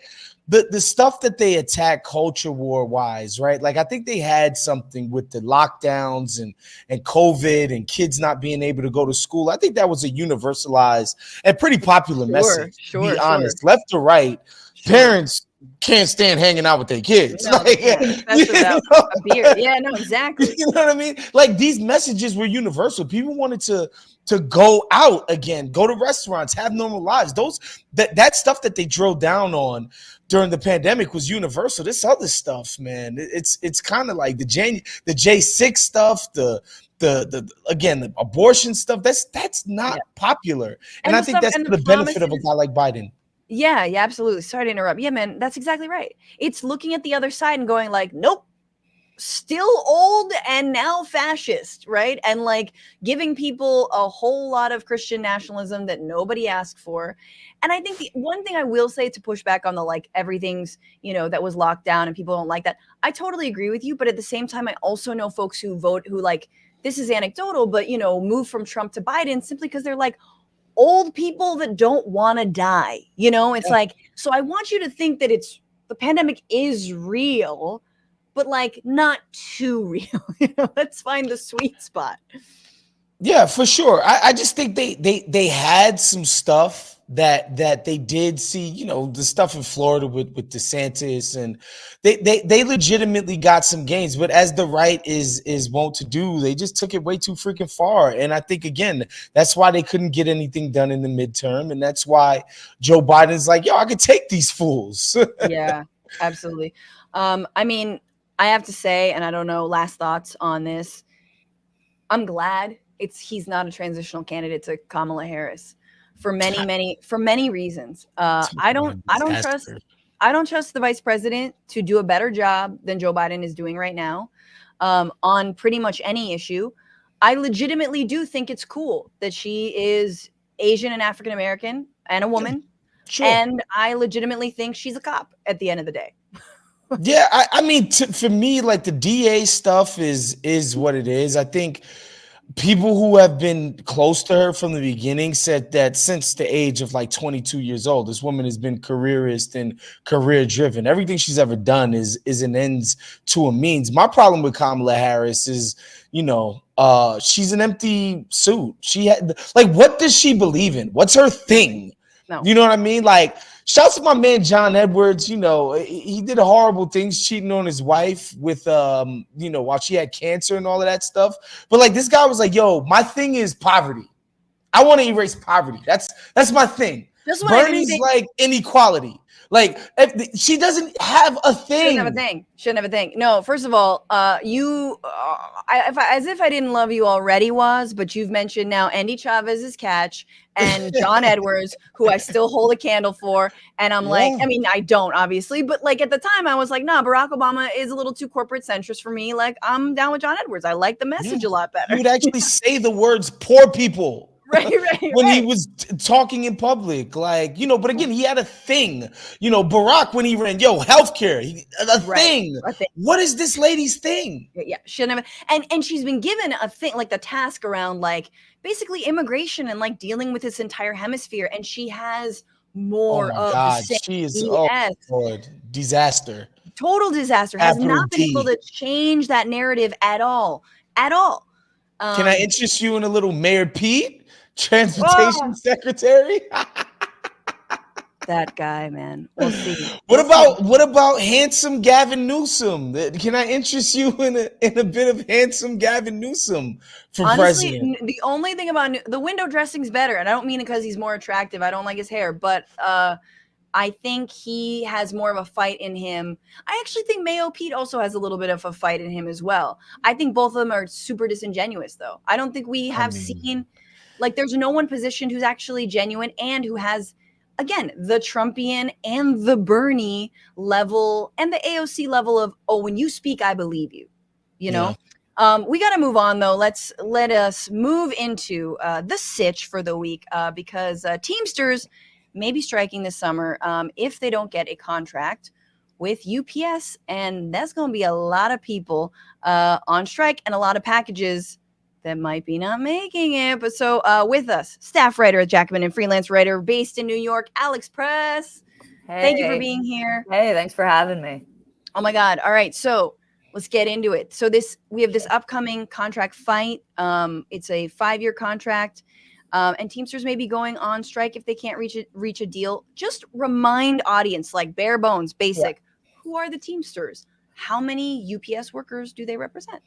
the, the stuff that they attack culture war wise, right? Like I think they had something with the lockdowns and and COVID and kids not being able to go to school. I think that was a universalized and pretty popular Sure, message. sure, to be sure. honest, left to right, Sure. parents can't stand hanging out with their kids. No, Like, yeah, especially you a beer. Yeah, no, exactly. you know what I mean? Like these messages were universal. People wanted to to go out again, go to restaurants, have normal lives. Those that that stuff that they drilled down on during the pandemic was universal. This other stuff, man, it's it's kind of like the Jan the J six stuff, the the the again the abortion stuff. That's that's not Yeah. popular, And and, I think stuff- that's for the the benefit of a guy like Biden. Yeah, yeah, absolutely. Sorry to interrupt. Yeah, man, that's exactly right. It's looking at the other side and going like, nope, still old and now fascist, right? And like giving people a whole lot of Christian nationalism that nobody asked for. And I think the one thing I will say to push back on the like everything's, you know, that was locked down and people don't like that. I totally agree with you, but at the same time I also know folks who vote who like this is anecdotal, but you know, move from Trump to Biden simply because they're like old people that don't want to die. You know, it's Yeah. like, so I want you to think that it's the pandemic is real, but like not too real. let's find the sweet spot. Yeah, for sure. I, I just think they they they had some stuff that that they did see, you know, the stuff in Florida with with DeSantis, and they they they legitimately got some gains. But as the right is is wont to do, they just took it way too freaking far. And I think again, that's why they couldn't get anything done in the midterm, and that's why Joe Biden's like, yo, I could take these fools. yeah, absolutely. Um, I mean, I have to say, and I don't know, last thoughts on this. I'm glad it's he's not a transitional candidate to Kamala Harris for many, many, for many reasons. Uh, I don't, I don't trust, I don't trust the vice president to do a better job than Joe Biden is doing right now um, on pretty much any issue. I legitimately do think it's cool that she is Asian and African American and a woman. Sure. And I legitimately think she's a cop at the end of the day. Yeah, I, I mean, for me, like the DA stuff is is what it is. I think people who have been close to her from the beginning said that since the age of like 22 years old this woman has been careerist and career driven everything she's ever done is is an ends to a means. My problem with kamala harris is you know uh she's an empty suit. She had like what does she believe in? What's her thing? No. you know what i mean? Like Shouts to my man John Edwards. You know, he did horrible things, cheating on his wife with um, you know, while she had cancer and all of that stuff. But like this guy was like, yo, my thing is poverty. I want to erase poverty. That's that's my thing. That's Bernie's like inequality. Like if she doesn't have a thing. Shouldn't have a thing. Shouldn't have a thing. No, first of all, uh, you, uh, I, if I, as if I didn't love you already was, but you've mentioned now Endy Chavez's catch and John Edwards, who I still hold a candle for, and I'm yeah. like, I mean, I don't obviously, but like at the time, I was like, nah, Barack Obama is a little too corporate centrist for me. Like I'm down with John Edwards. I like the message yeah. a lot better. You'd actually say the words "poor people." right, right. when right. he was talking in public, like you know. But again, he had a thing. You know, Barack when he ran, yo, healthcare, he, a, right. thing. a thing. What is this lady's thing? Yeah, shouldn't have. And and she's been given a thing, like the task around like basically immigration and like dealing with this entire hemisphere, and she has more oh of God. the same. She is oh Lord, disaster. Total disaster. Has not been able to change that narrative at all. At all. Um, Can I um, interest you in a little Mayor Pete? Transportation oh. secretary. that guy, man. We'll see. What about what about handsome Gavin Newsom? Can I interest you in a in a bit of handsome Gavin Newsom for Honestly, president? The only thing about the window dressing's better, and I don't mean it because he's more attractive. I don't like his hair, but uh, I think he has more of a fight in him. I actually think Mayo Pete also has a little bit of a fight in him as well. I think both of them are super disingenuous, though. I don't think we have I mean, seen like there's no one positioned who's actually genuine and who has again the Trumpian and the Bernie level and the AOC level of oh when you speak I believe you. You know. Yeah. Um, we got to move on though. Let's let us move into uh, the sitch for the week uh, because uh, Teamsters may be striking this summer um, if they don't get a contract with UPS, and that's going to be a lot of people uh, on strike and a lot of packages that might be not making it. But so uh, with us, staff writer at Jacobin and freelance writer based in New York, Alex Press. Hey. Thank you for being here. Hey, thanks for having me. Oh my God. All right. So let's get into it. So this we have this upcoming contract fight. Um, it's a five-year contract. Um, and Teamsters may be going on strike if they can't reach a, reach a deal. Just remind audience, like bare bones, basic. Yeah. Who are the Teamsters? How many UPS workers do they represent?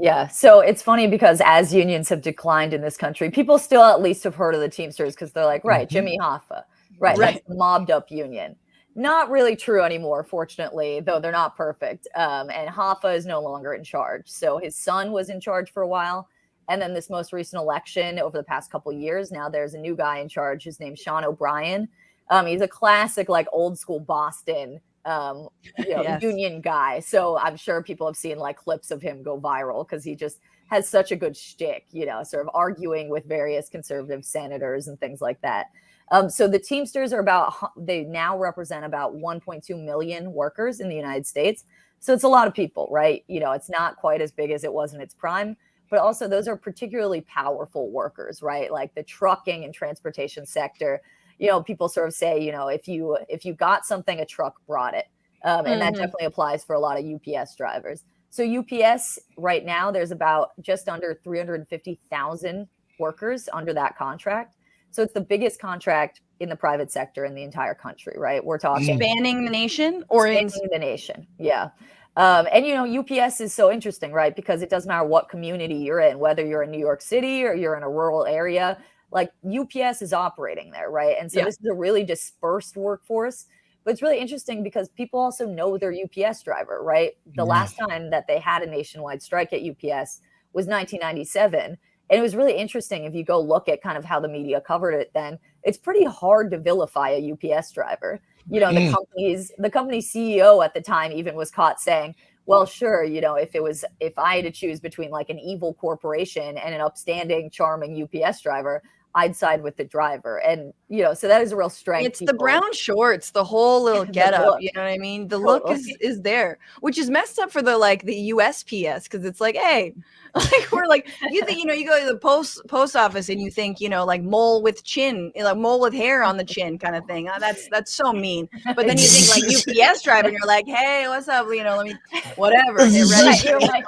Yeah. So it's funny because as unions have declined in this country, people still at least have heard of the Teamsters because they're like, right, mm-hmm. Jimmy Hoffa, right, right. That's mobbed up union. Not really true anymore, fortunately, though they're not perfect. Um, and Hoffa is no longer in charge. So his son was in charge for a while. And then this most recent election over the past couple years, now there's a new guy in charge. His name's Sean O'Brien. Um, he's a classic, like old school Boston um, you know, yes. union guy. So I'm sure people have seen like clips of him go viral because he just has such a good shtick, you know, sort of arguing with various conservative senators and things like that. Um, so the Teamsters are about, they now represent about 1.2 million workers in the United States. So it's a lot of people, right? You know, it's not quite as big as it was in its prime, but also those are particularly powerful workers, right? Like the trucking and transportation sector you know, people sort of say, you know, if you if you got something, a truck brought it, um, and mm-hmm. that definitely applies for a lot of UPS drivers. So UPS right now, there's about just under 350,000 workers under that contract. So it's the biggest contract in the private sector in the entire country, right? We're talking Spanning the nation or in the nation. Yeah. Um, and you know, UPS is so interesting, right? Because it doesn't matter what community you're in, whether you're in New York City or you're in a rural area, like UPS is operating there, right? And so Yeah. this is a really dispersed workforce. But it's really interesting because people also know their UPS driver, right? The Yeah. last time that they had a nationwide strike at UPS was 1997. And it was really interesting if you go look at kind of how the media covered it then. It's pretty hard to vilify a UPS driver. You know, the Mm. company's the company's CEO at the time even was caught saying, well, sure, you know, if it was if I had to choose between like an evil corporation and an upstanding, charming UPS driver, I'd side with the driver. And you know, so that is a real strength. it's the brown shorts, the whole little The get up. You know what I mean? The look is is there, which is messed up for the like the USPS because it's like, hey, like we're like you think you know you go to the post post office and you think you know like mole with chin, like mole with hair on the chin kind of thing. Uh, that's that's so mean. But then you think like UPS driver, and you're like, hey, what's up? You know, let me whatever. Get. Right, you're like,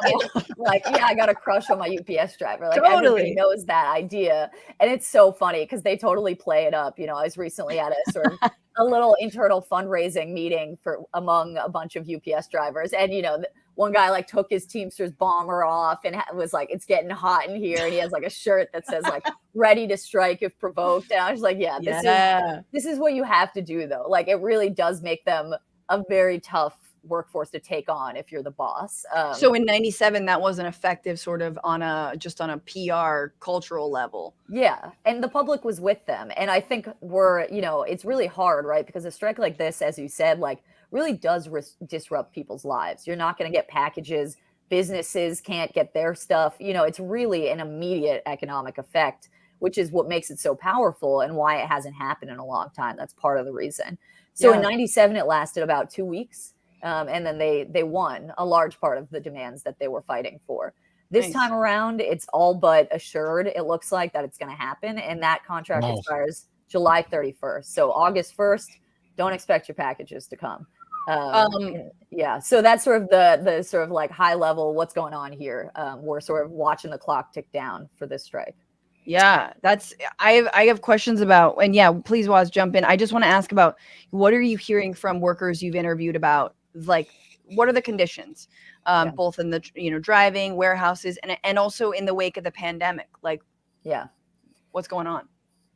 like, yeah, I got a crush on my UPS driver. Like Totally. everybody knows that idea, and it's so funny because they totally play it up. You know, I was recently at a sort of a little internal fundraising meeting for among a bunch of UPS drivers, and you know, one guy like took his Teamsters bomber off and was like, "It's getting hot in here," and he has like a shirt that says like "Ready to strike if provoked," and I was like, "Yeah, this is yeah. this is what you have to do though. Like it really does make them a very tough workforce to take on if you're the boss um, So in '97, that wasn't effective, sort of on a just on a PR cultural level. yeah and the public was with them and i think we're you know it's really hard right because a strike like this as you said like really does disrupt people's lives. You're not going to get packages businesses can't get their stuff you know it's really an immediate economic effect which is what makes it so powerful and why it hasn't happened in a long time. That's part of the reason. So in 97 it lasted about two weeks um, and then they they won a large part of the demands that they were fighting for this Nice. time around it's all but assured it looks like that it's going to happen and that contract Wow. expires july 31st so august 1st don't expect your packages to come um, Um, yeah so that's sort of the the sort of like high level what's going on here um, we're sort of watching the clock tick down for this strike Yeah, that's I have I have questions about and yeah, please Waz jump in. I just want to ask about what are you hearing from workers you've interviewed about like what are the conditions um Yeah. both in the you know driving, warehouses and and also in the wake of the pandemic. Like yeah what's going on?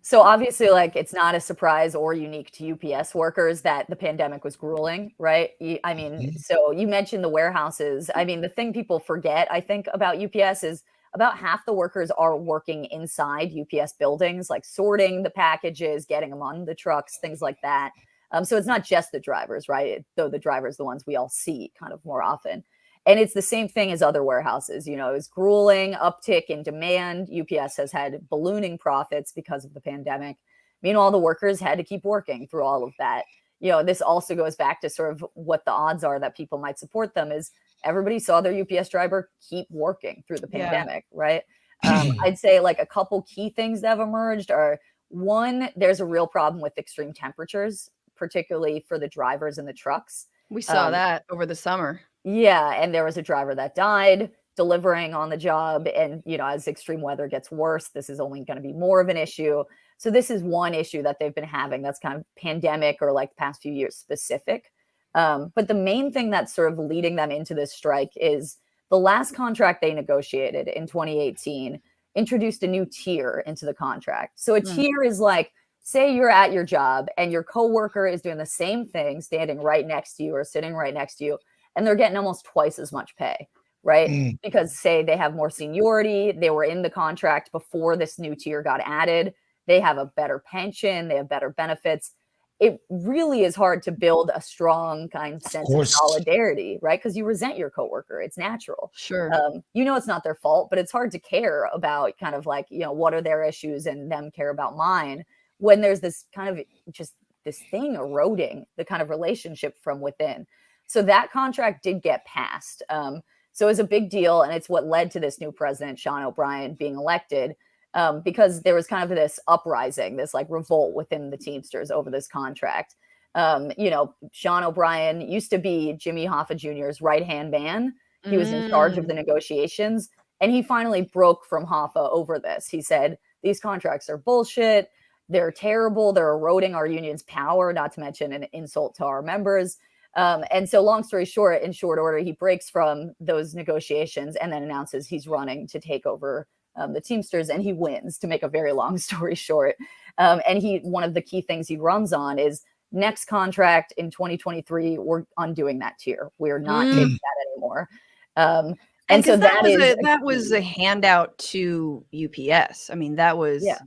So obviously, like it's not a surprise or unique to UPS workers that the pandemic was grueling, right? I mean, Mhm. so you mentioned the warehouses. I mean, the thing people forget, I think, about UPS is about half the workers are working inside UPS buildings, like sorting the packages, getting them on the trucks, things like that. Um, so it's not just the drivers, right? Though the drivers, the ones we all see kind of more often. And it's the same thing as other warehouses. You know, it was grueling, uptick in demand. UPS has had ballooning profits because of the pandemic. Meanwhile, the workers had to keep working through all of that. You know, this also goes back to sort of what the odds are that people might support them is everybody saw their UPS driver keep working through the Yeah. pandemic, right? Um, I'd say like a couple key things that have emerged are one, there's a real problem with extreme temperatures, particularly for the drivers and the trucks. We saw Um, that over the summer. Yeah, and there was a driver that died delivering on the job and you know as extreme weather gets worse this is only going to be more of an issue. So this is one issue that they've been having that's kind of pandemic or like the past few years specific. Um, but the main thing that's sort of leading them into this strike is the last contract they negotiated in 2018 introduced a new tier into the contract. So a Hmm. tier is like say you're at your job and your coworker is doing the same thing standing right next to you or sitting right next to you and they're getting almost twice as much pay, right? Mm. Because say they have more seniority, they were in the contract before this new tier got added, they have a better pension, they have better benefits. It really is hard to build a strong kind of sense of course. solidarity, right? Because you resent your coworker. It's natural Sure. um, you know it's not their fault but it's hard to care about kind of like you know what are their issues and them care about mine when there's this kind of just this thing eroding the kind of relationship from within so that contract did get passed um, so it was a big deal and it's what led to this new president sean o'brien being elected um, because there was kind of this uprising this like revolt within the teamsters over this contract um, you know sean o'brien used to be jimmy hoffa jr's right hand man he was in charge of Mm. the negotiations and he finally broke from Hoffa over this. He said, These contracts are bullshit. They're terrible. They're eroding our union's power, not to mention an insult to our members. Um, and so, long story short, in short order, he breaks from those negotiations and then announces he's running to take over um, the Teamsters, and he wins. To make a very long story short, um, and he one of the key things he runs on is next contract in 2023. We're undoing that tier. We're not Mm. taking that anymore. Um, and, so that was is a, a that was a handout to UPS. I mean, that was Yeah.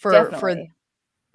For for definitely.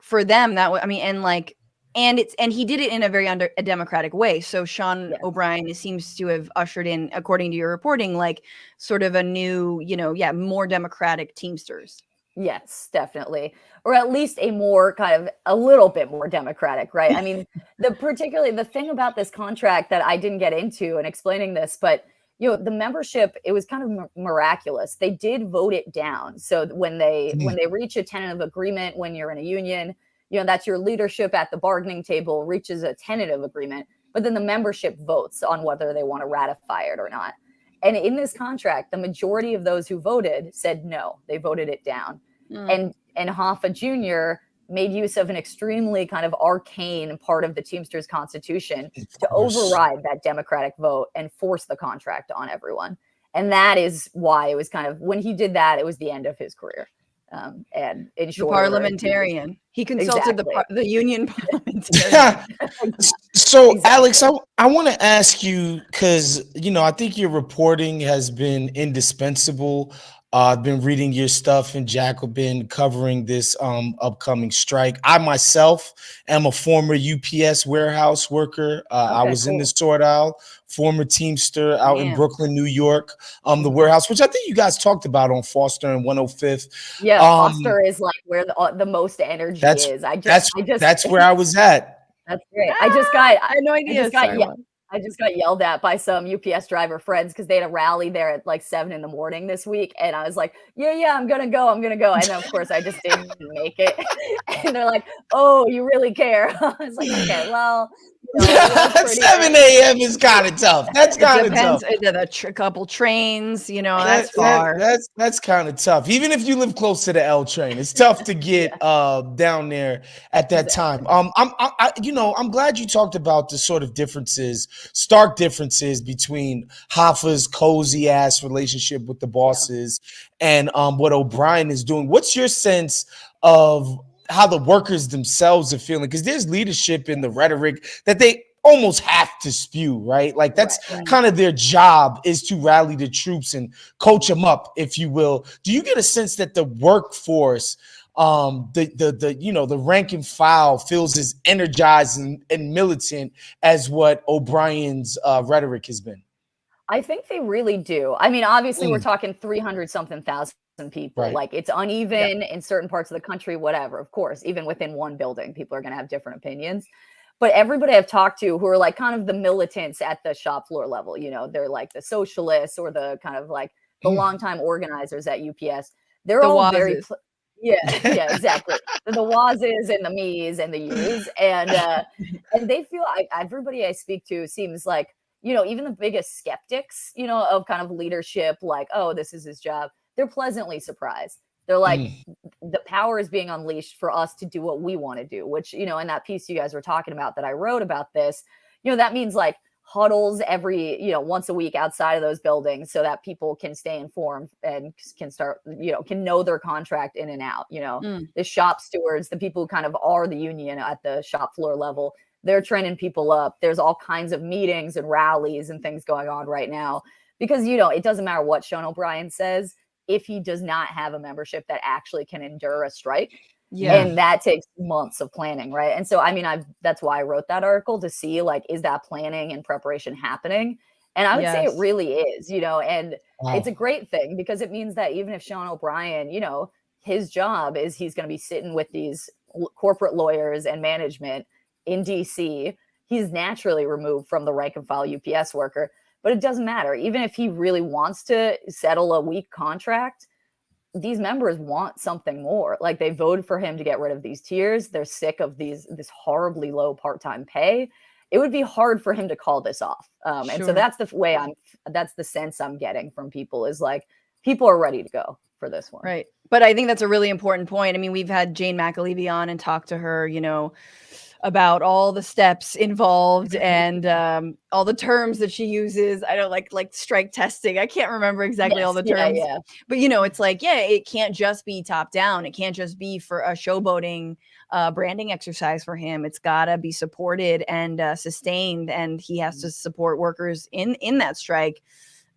for them that was i mean and like and it's and he did it in a very under a democratic way so sean Yes. o'brien seems to have ushered in according to your reporting like sort of a new you know yeah more democratic teamsters Yes, definitely. Or at least a more kind of a little bit more democratic, right? I mean, the particularly the thing about this contract that I didn't get into and explaining this, but you know, the membership it was kind of miraculous. They did vote it down. So when they when they reach a tentative agreement when you're in a union, you know, that's your leadership at the bargaining table reaches a tentative agreement, but then the membership votes on whether they want to ratify it or not. And in this contract, the majority of those who voted said no. They voted it down Mm. and and Hoffa Jr. made use of an extremely kind of arcane part of the Teamsters Constitution to override that Democratic vote and force the contract on everyone. And that is why it was kind of when he did that, it was the end of his career. Um, and in the short, order, parliamentarian he consulted the Exactly. par- the union parliamentarian So, Alex, I, I want to ask you because you know I think your reporting has been indispensable. Uh, I've been reading your stuff and in Jacobin covering this um, upcoming strike. I myself am a former UPS warehouse worker. Uh, I Okay, was in the sword aisle, former Teamster out in Brooklyn, New York. Um, the warehouse, which I think you guys talked about on Foster and 105th. yeah, um, Foster is like where the, uh, the most energy That's- is. I just, That's I just, that's where I was at. that's great. I just got, i had no idea just got Sorry, ye- Juan. I just got yelled at by some UPS driver friends because they had a rally there at like seven in the morning this week. And I was like, yeah, yeah, I'm going to go. I'm going to go. And of course, I just didn't make it. and they're like, oh, you really care. I was like, okay, well, you know, it was pretty 7 a.m. is kind of tough. That's kind of tough. uh, the, tr- couple trains you know That- that's that- far that's that's kind of tough. Even if you live close to the L train, it's tough to get uh down there at that time. Um, I'm I, I, you know I'm glad you talked about the sort of differences, stark differences between Hoffa's cozy ass relationship with the bosses and um what O'Brien is doing. What's your sense of how the workers themselves are feeling? Because there's leadership in the rhetoric that they almost have to spew, right? Like that's Right, kind of their job is to rally the troops and coach them up, if you will. Do you get a sense that the workforce, um, the the the you know the rank and file feels as energized and, and militant as what O'Brien's uh, rhetoric has been? I think they really do. I mean, obviously, we're Mm. talking 300 something thousand people. Right. Like it's uneven in certain parts of the country, whatever. Of course, even within one building, people are going to have different opinions. But everybody I've talked to who are like kind of the militants at the shop floor level, you know, they're like the socialists or the kind of like the Mm. longtime organizers at UPS. They're The all very, Wazes. pl- yeah, yeah, exactly. the, the Wazes and the me's and the yous, and uh, and they feel I, everybody I speak to seems like you know even the biggest skeptics, you know, of kind of leadership, like oh this is his job. They're pleasantly surprised. They're like Mm. the power is being unleashed for us to do what we want to do. Which you know in that piece you guys were talking about that I wrote about this, you know that means like huddles every you know once a week outside of those buildings so that people can stay informed and can start you know can know their contract in and out you know Mm. the shop stewards the people who kind of are the union at the shop floor level they're training people up there's all kinds of meetings and rallies and things going on right now because you know it doesn't matter what sean o'brien says if he does not have a membership that actually can endure a strike yeah. and that takes months of planning right? And so i mean i've that's why i wrote that article to see like is that planning and preparation happening? And i would say it really is you know and Wow. it's a great thing because it means that even if sean o'brien you know his job is he's going to be sitting with these l- corporate lawyers and management in dc he's naturally removed from the rank and file ups worker but it doesn't matter even if he really wants to settle a weak contract these members want something more. Like they voted for him to get rid of these tiers. They're sick of these this horribly low part-time pay. It would be hard for him to call this off. Um, and so that's the way I'm that's the sense I'm getting from people is like people are ready to go for for this one. Right. But I think that's a really important point. I mean, we've had Jane McAlevey on and talked to her, you know, about all the steps involved and um, all the terms that she uses. I don't like like strike testing. I can't remember exactly all the Yes, yeah, terms. yeah. But you know, it's like, yeah, it can't just be top down. It can't just be for a showboating uh, branding exercise for him. It's gotta be supported and uh, sustained, and he has to support workers in in that strike,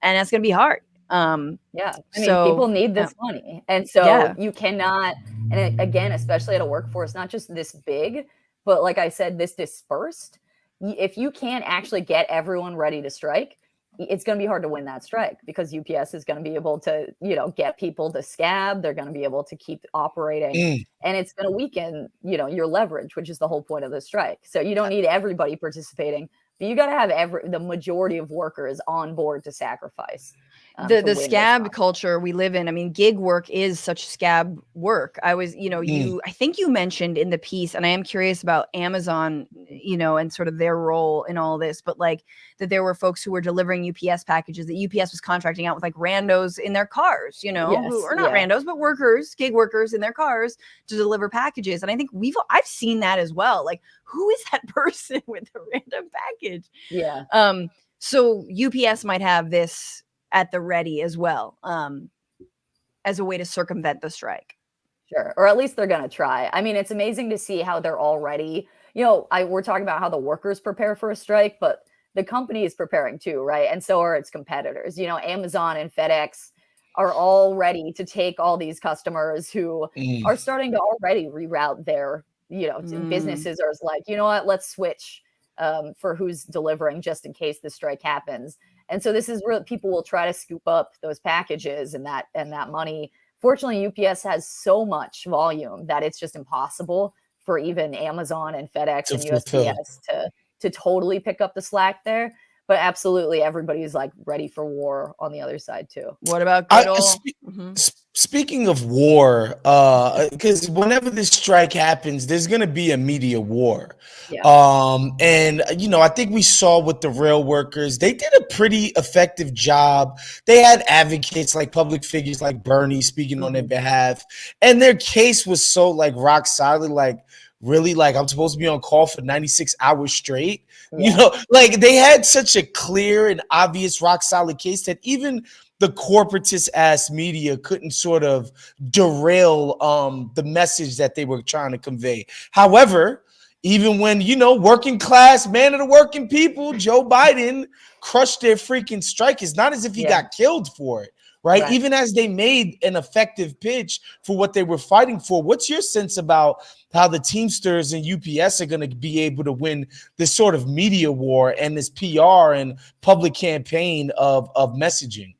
and that's gonna be hard. Um, Yeah. I mean, So, people need yeah. this money. And so Yeah. you cannot, and again, especially at a workforce, not just this big, but like I said, this dispersed. If you can't actually get everyone ready to strike, it's going to be hard to win that strike because UPS is going to be able to, you know, get people to scab. They're going to be able to keep operating Mm. and it's going to weaken, you know, your leverage, which is the whole point of the strike. So you don't need everybody participating, but you got to have every the majority of workers on board to sacrifice. Um, the the scab culture we live in i mean gig work is such scab work i was you know Mm. you i think you mentioned in the piece and i am curious about amazon you know and sort of their role in all this but like that there were folks who were delivering ups packages that ups was contracting out with like randos in their cars you know who Yes, are not yeah. randos but workers gig workers in their cars to deliver packages and i think we've i've seen that as well like who is that person with the random package Yeah. um, so UPS might have this at the ready as well, um, as a way to circumvent the strike. Sure. Or at least they're going to try. I mean, it's amazing to see how they're already, you know, I we're talking about how the workers prepare for a strike, but the company is preparing too, right? And so are its competitors. You know, Amazon and FedEx are all ready to take all these customers who Mm. are starting to already reroute their, you know, t- Mm. businesses are like, you know what, let's switch um, for who's delivering just in case the strike happens. And so this is real people will try to scoop up those packages and that and that money. Fortunately, UPS has so much volume that it's just impossible for even Amazon and FedEx and. USPS to to totally pick up the slack there. But absolutely, everybody's like ready for war on the other side too. What about I- good old? spe- Mhm. S- Speaking of war, because whenever this strike happens, there's going to be a media war. Yeah. Um, and uh, you know, I think we saw with the rail workers, they did a pretty effective job. They had advocates like public figures like Bernie speaking on their Mm-hmm. behalf, and their case was so like rock solid, like really like I'm supposed to be on call for 96 hours straight. You know, like they had such a clear and obvious rock solid case that even the corporatist ass media couldn't sort of derail um the message that they were trying to convey. However, even when you know working class man of the working people, Joe Biden crushed their freaking strike. It's not as if he Yeah. got killed for it, right? Right. Even as they made an effective pitch for what they were fighting for. What's your sense about how the Teamsters and UPS are going to be able to win this sort of media war and this PR and public campaign of of messaging?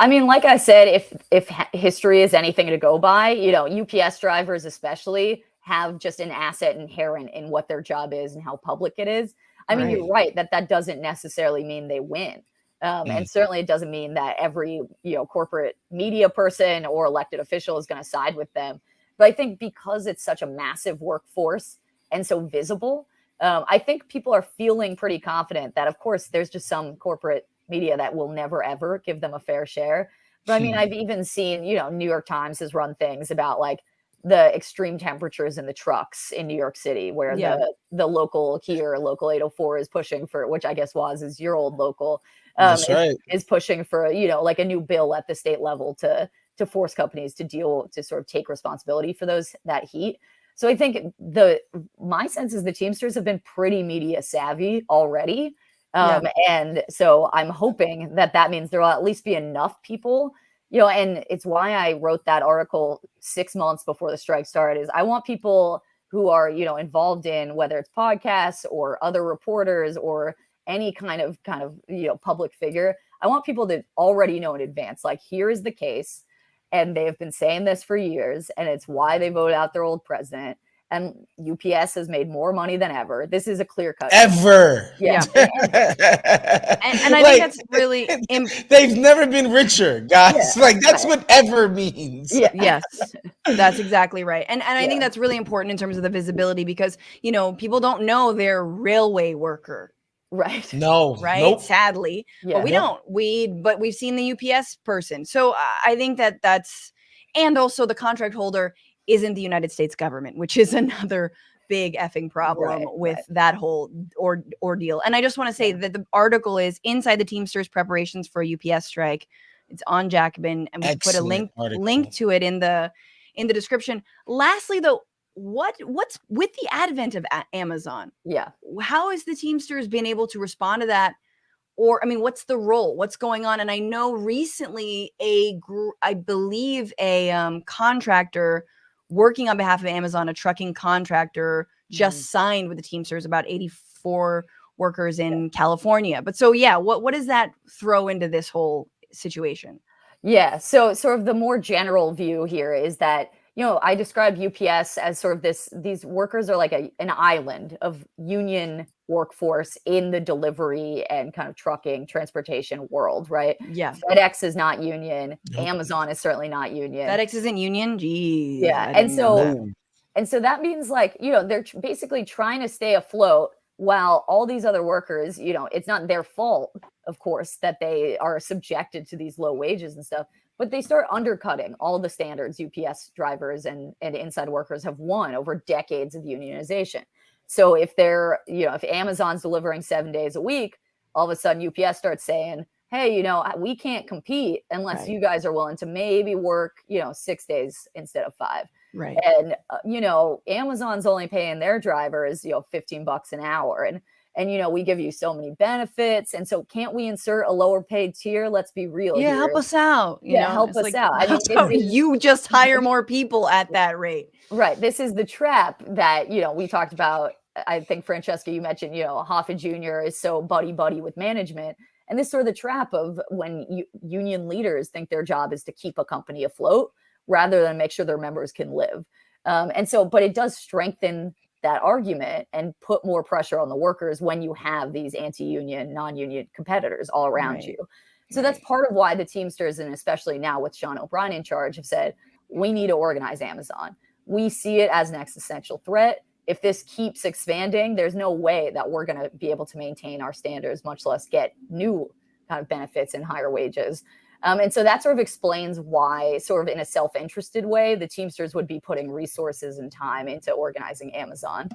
I mean, like I said, if if history is anything to go by, you know, UPS drivers especially have just an asset inherent in what their job is and how public it is. I mean, you're right that that doesn't necessarily mean they win. Um, And certainly, it doesn't mean that every you know corporate media person or elected official is going to side with them. But I think because it's such a massive workforce and so visible, um, I think people are feeling pretty confident that, of course, there's just some corporate media that will never ever give them a fair share. But I mean, Hmm. I've even seen, you know, New York Times has run things about like the extreme temperatures in the trucks in New York City, where Yeah. the the local here, local 804 is pushing for, which I guess was is your old local, um, That's is, right. is pushing for you know like a new bill at the state level to to force companies to deal to sort of take responsibility for those that heat. So I think the my sense is the Teamsters have been pretty media savvy already. Yeah. Um, And so I'm hoping that that means there will at least be enough people, you know, and it's why I wrote that article six months before the strike started. Is I want people who are, you know, involved in whether it's podcasts or other reporters or any kind of kind of you know public figure. I want people to already know in advance, like here is the case, and they have been saying this for years, and it's why they voted out their old president. And UPS has made more money than ever. This is a clear cut. Ever. Yeah. And, and I Like, think that's really im- They've never been richer, guys. Yeah, like that's right. what ever means. Yeah. yes that's exactly right and and i think that's really important in terms of the visibility because you know people don't know they're railway worker Right. No. right Nope. sadly Yeah. but we don't we but we've seen the ups person so I- i think that that's and also the contract holder isn't the United States government, which is another big effing problem Right, with right. that whole or ordeal. And I just want to say that the article is inside the Teamsters preparations for a UPS strike. It's on Jacobin, and we put a link article. link to it in the in the description. Lastly, though, what what's with the advent of Amazon? Yeah. How has the Teamsters been able to respond to that? Or I mean, what's the role? What's going on? And I know recently a I believe a um, contractor working on behalf of Amazon, a trucking contractor, just signed with the Teamsters about 84 workers in California. But so yeah, what what does that throw into this whole situation? Yeah. So, sort of the more general view here is that you know I describe UPS as sort of this. These workers are like a, an island of union workforce in the delivery and kind of trucking transportation world, right? Yeah. FedEx is not union. Nope. Amazon is certainly not union. FedEx isn't union. Geez. Yeah, I and didn't know that. so- And so that means like, you know, they're tr- basically trying to stay afloat while all these other workers, you know, it's not their fault, of course, that they are subjected to these low wages and stuff, but they start undercutting all the standards UPS drivers and, and inside workers have won over decades of unionization. So if they're, you know, if Amazon's delivering seven days a week, all of a sudden UPS starts saying, hey, you know, we can't compete unless Right. you guys are willing to maybe work, you know, six days instead of five right. and uh, you know amazon's only paying their drivers you know 15 bucks an hour and and you know we give you so many benefits and so can't we insert a lower paid tier let's be real Yeah, here. help us out. you Yeah, know? help It's us out. I mean, how this is- you just hire more people at that rate. right this is the trap that you know we talked about i think francesca you mentioned you know hoffa jr is so buddy buddy with management and this is sort of the trap of when you, union leaders think their job is to keep a company afloat rather than make sure their members can live um, and so but it does strengthen that argument and put more pressure on the workers when you have these anti-union non-union competitors all around Right. you. So that's part of why the teamsters and especially now with sean o'brien in charge have said we need to organize amazon. We see it as an existential threat. If this keeps expanding there's no way that we're going to be able to maintain our standards much less get new kind of benefits and higher wages um, and so that sort of explains why, sort of in a self interested way, the Teamsters would be putting resources and time into organizing Amazon.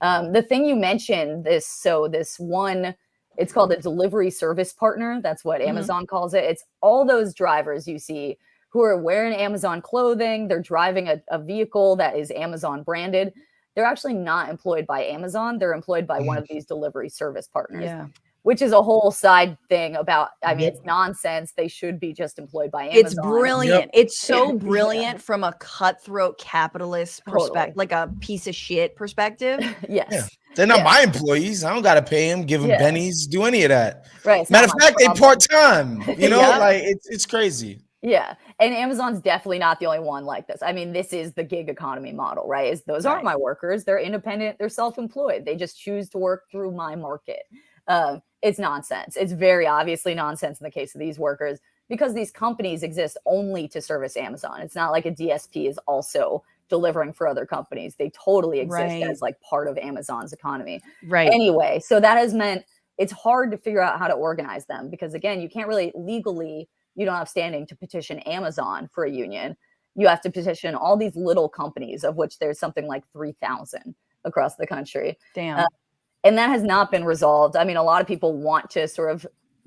Um, the thing you mentioned, this, so this one, it's called a delivery service partner. That's what Mhm. Amazon calls it. It's all those drivers you see who are wearing Amazon clothing, they're driving a, a vehicle that is Amazon branded. They're actually not employed by Amazon, they're employed by one of these delivery service partners Yeah. Which is a whole side thing about i mean Yep. it's nonsense they should be just employed by amazon It's brilliant. It's so Yeah. brilliant from a cutthroat capitalist Totally. perspective, like a piece of shit perspective. yes Yeah. They're not Yeah. my employees. I don't gotta pay them, give them Yeah. pennies, do any of that. right Matter of my fact, they problem. part time. You know, Yeah. like it's it's crazy. yeah and amazon's definitely not the only one like this i mean this is the gig economy model right is those aren't my workers they're independent they're self-employed they just choose to work through my market um, it's nonsense it's very obviously nonsense in the case of these workers because these companies exist only to service amazon it's not like a dsp is also delivering for other companies they totally exist Right. as like part of amazon's economy Right. anyway so that has meant it's hard to figure out how to organize them because again you can't really legally you don't have standing to petition amazon for a union you have to petition all these little companies of which there's something like 3000 across the country Damn. uh, and that has not been resolved. I mean a lot of people want to sort of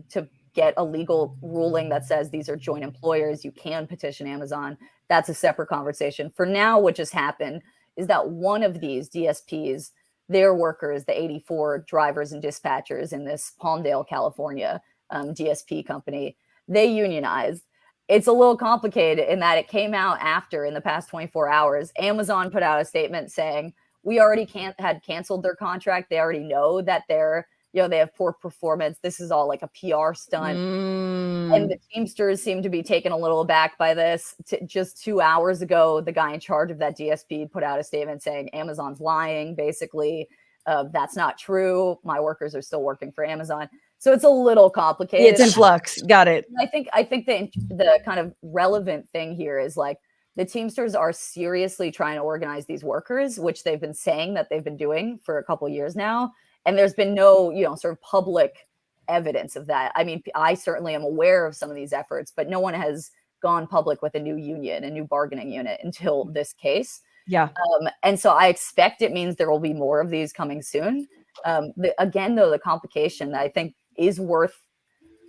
to get a legal ruling that says these are joint employers you can petition amazon. That's a separate conversation. For now what just happened is that one of these dsps their workers the 84 drivers and dispatchers in this palmdale california um, dsp company they unionized. It's a little complicated in that it came out after in the past 24 hours amazon put out a statement saying we already can't had canceled their contract. They already know that they're you know they have poor performance. This is all like a pr stunt. Mm. and the teamsters seem to be taken a little aback by this. T- just two hours ago the guy in charge of that dsp put out a statement saying amazon's lying basically uh, that's not true. My workers are still working for amazon. So it's a little complicated. It's in flux. Got it. I think I think the the kind of relevant thing here is like the Teamsters are seriously trying to organize these workers, which they've been saying that they've been doing for a couple years now, and there's been no you know sort of public evidence of that. I mean, I certainly am aware of some of these efforts, but no one has gone public with a new union, a new bargaining unit until this case. Yeah. Um, and so I expect it means there will be more of these coming soon. Um, the, again, though, the complication that I think is worth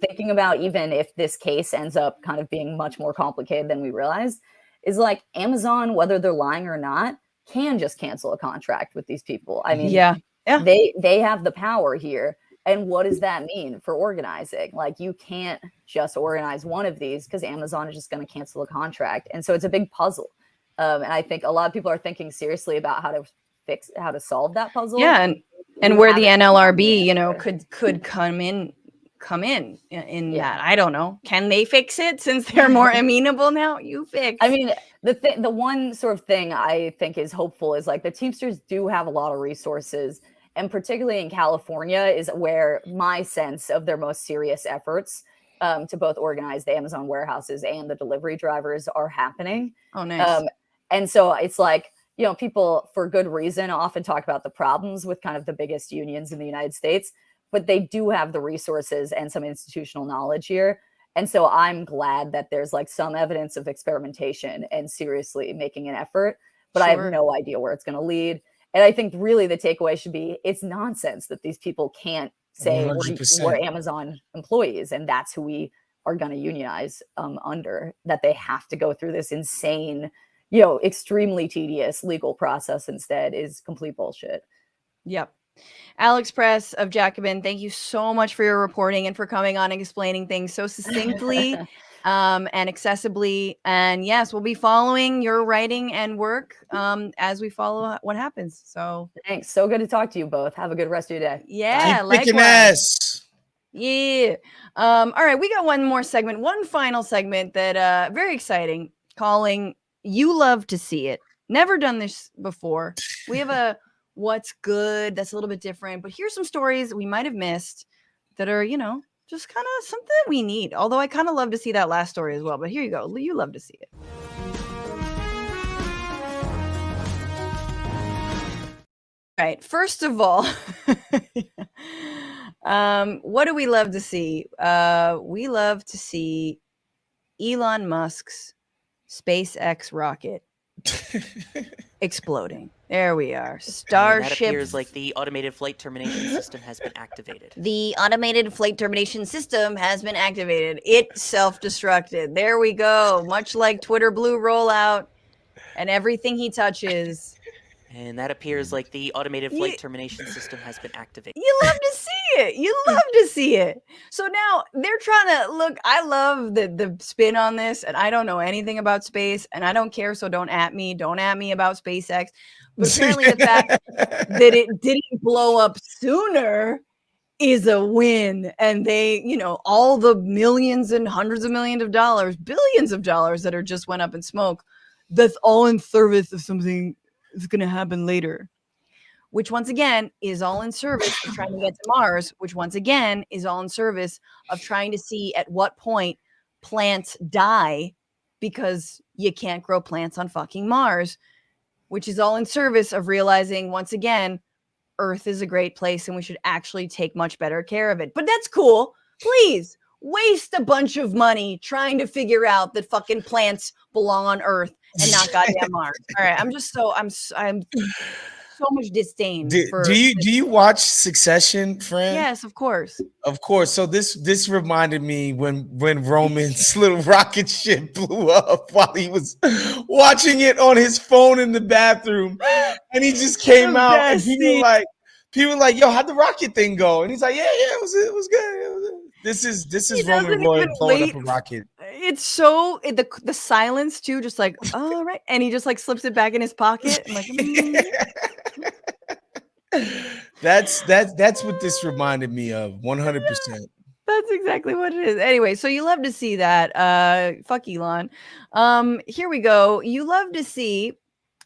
thinking about, even if this case ends up kind of being much more complicated than we realize, is like Amazon, whether they're lying or not, can just cancel a contract with these people. I mean, Yeah. Yeah. they they have the power here. And what does that mean for organizing? Like you can't just organize one of these because Amazon is just going to cancel a contract. And so it's a big puzzle. Um, and I think a lot of people are thinking seriously about how to fix how to solve that puzzle. Yeah, and and where the NLRB, you know, could could come in come in in- Yeah. that. I don't know. Can they fix it since they're more amenable now? You fix. I mean, the th- the one sort of thing I think is hopeful is like the Teamsters do have a lot of resources, and particularly in California is where my sense of their most serious efforts um, to both organize the Amazon warehouses and the delivery drivers are happening. oh, nice. Um, and so it's like, you know, people for good reason often talk about the problems with kind of the biggest unions in the United States, but they do have the resources and some institutional knowledge here. And so I'm glad that there's like some evidence of experimentation and seriously making an effort, but I have no idea where it's going to lead. And I think really the takeaway should be it's nonsense that these people can't say we're, we're Amazon employees and that's who we are going to unionize um, under, that they have to go through this insane you know, extremely tedious legal process instead is complete bullshit. Yep. Alex Press of Jacobin, thank you so much for your reporting and for coming on and explaining things so succinctly um, and accessibly. And yes, we'll be following your writing and work um, as we follow what happens. So Thanks. So good to talk to you both. Have a good rest of your day. yeah, Keep kicking likewise. ass. Yeah. Um, all right, we got one more segment, one final segment that uh very exciting, calling You Love to See It. Never done this before. We have a what's good that's a little bit different, but here's some stories we might have missed that are, you know, just kind of something that we need. Although I kind of love to see that last story as well. But here you go. You love to see it. All right. First of all, um, what do we love to see? Uh, we love to see Elon Musk's SpaceX rocket exploding. There we are. And that Starship. appears like the automated flight termination system has been activated. the automated flight termination system has been activated. It self-destructed. There we go. Much like Twitter Blue rollout and everything he touches. And that appears like the automated flight termination system has been activated. You love to see it. You love to see it. So now they're trying to look. I love the the spin on this, and I don't know anything about space, and I don't care. So don't at me. Don't at me about SpaceX. But apparently, the fact that it didn't blow up sooner is a win. And they, you know, all the millions and hundreds of millions of dollars, billions of dollars that are just went up in smoke, that's all in service of something that's going to happen later. Which once again is all in service of trying to get to Mars, which once again is all in service of trying to see at what point plants die because you can't grow plants on fucking Mars, which is all in service of realizing once again Earth is a great place and we should actually take much better care of it. But that's cool. Please waste a bunch of money trying to figure out that fucking plants belong on Earth and not goddamn Mars. All right, I'm just so I'm I'm so much disdain Do, for do you do you watch Succession, friend? Yes, of course. Of course. So this this reminded me when when Roman's little rocket ship blew up while he was watching it on his phone in the bathroom, and he just came out and scene. were like people were like, "Yo, how'd the rocket thing go?" And he's like, "Yeah, yeah, it was it was good." It was good." This is this He is Roman Roy blowing wait up a rocket. It's so it, the the silence too, just like all right, and he just like slips it back in his pocket. I'm like, "Mm." That's that's that's what this reminded me of 100 percent That's exactly what it is. Anyway, so you love to see that. Uh fuck Elon. Um, here we go. You love to see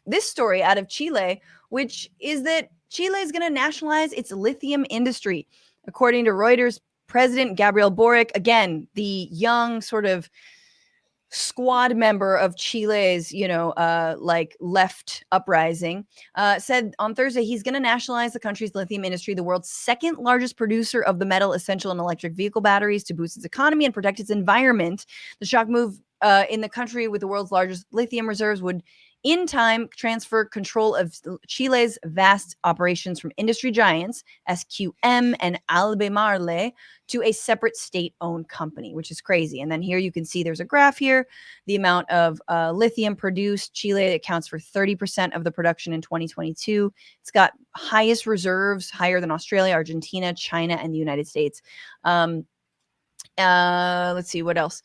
this story out of Chile, which is that Chile is going to nationalize its lithium industry. According to Reuters, President Gabriel Boric, again, the young sort of squad member of Chile's, you know, uh, like left uprising, uh, said on Thursday he's going to nationalize the country's lithium industry, the world's second largest producer of the metal essential in electric vehicle batteries, to boost its economy and protect its environment. The shock move uh, in the country with the world's largest lithium reserves would in time transfer control of Chile's vast operations from industry giants SQM and Albemarle to a separate state-owned company, which is crazy. And then here you can see there's a graph here, the amount of uh, lithium produced. Chile accounts for 30% of the production in 2022. It's got highest reserves, higher than Australia, Argentina, China, and the United States. Um, uh, let's see what else.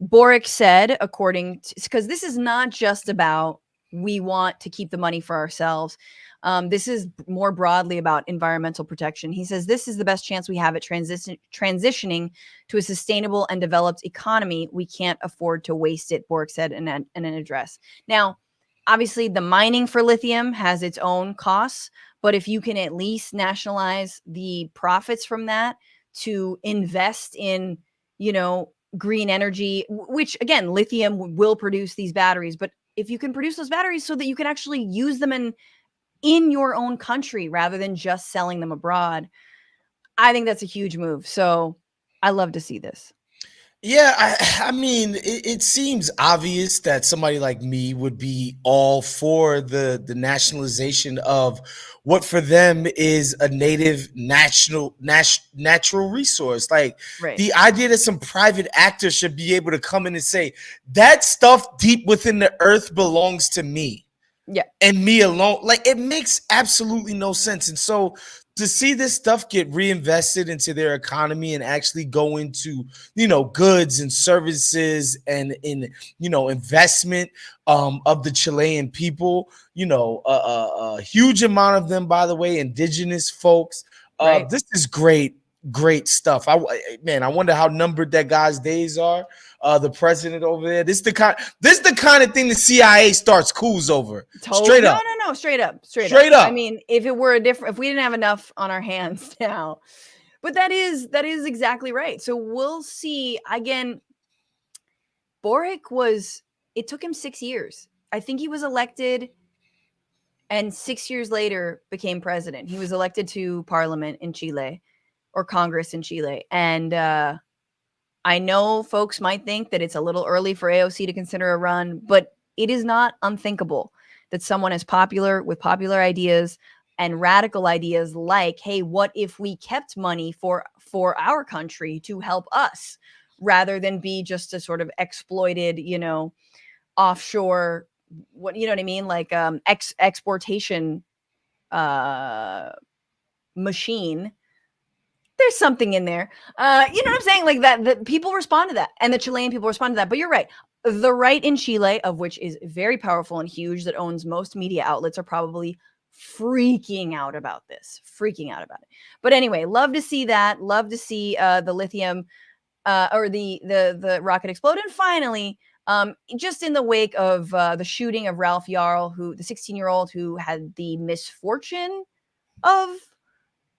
Boric said, according to, because this is not just about we want to keep the money for ourselves. Um, this is more broadly about environmental protection. He says this is the best chance we have at transition transitioning to a sustainable and developed economy. We can't afford to waste it, Boric said in an, in an address. Now, obviously, the mining for lithium has its own costs, but if you can at least nationalize the profits from that to invest in, you know, green energy, which again, lithium will produce these batteries, but if you can produce those batteries so that you can actually use them in in your own country rather than just selling them abroad i think that's a huge move. So i love to see this yeah, I, I mean, it, it, seems obvious that somebody like me would be all for the the nationalization of what for them is a native national nat- natural resource. Like right. the idea that some private actor should be able to come in and say that stuff deep within the earth belongs to me. Yeah. And me alone. Like it makes absolutely no sense. And so to see this stuff get reinvested into their economy and actually go into you know goods and services and in you know investment um, of the Chilean people you know a, a, a, huge amount of them by the way indigenous folks. Uh, right. this is great great stuff. I man I wonder how numbered that guy's days are uh, the president over there. This is the kind. This is the kind of thing the CIA starts coups over. Totally. Straight up. No, no, no. Straight up. Straight, straight up. up. I mean, if it were a different, if we didn't have enough on our hands now, but that is that is exactly right. So we'll see. Again, Boric was. It took him six years. I think he was elected and six years later became president. He was elected to parliament in Chile or Congress in Chile. And uh, I know folks might think that it's a little early for AOC to consider a run, but it is not unthinkable that someone as popular with popular ideas and radical ideas like, hey, what if we kept money for for our country to help us? rather than be just a sort of exploited, you know, offshore what you know what I mean, like um ex exportation uh machine there's something in there. Uh, you know what I'm saying? Like that, that people respond to that, and the Chilean people respond to that. But you're right. The right in Chile, of which is very powerful and huge, that owns most media outlets, are probably freaking out about this, freaking out about it. But anyway, love to see that. Love to see uh, the lithium uh, or the the the rocket explode. And finally, um, just in the wake of uh, the shooting of Ralph Yarl, who the 16 year old who had the misfortune of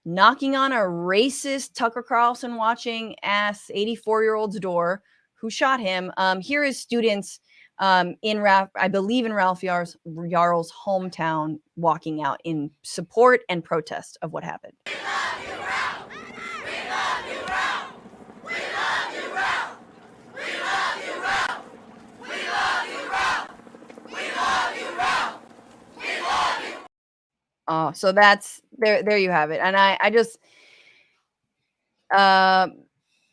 knocking on a racist Tucker Carlson watching ass 84 year old's door who shot him. Um, here is students um, in Ralph, I believe in Ralph Yarl's, Yarl's hometown walking out in support and protest of what happened. We love you, bro. We love you, bro. We love you, roll, we love you, roll, we love you, roll, we love you, roll, we love you. Oh, so that's there. There you have it. And I, I just, uh,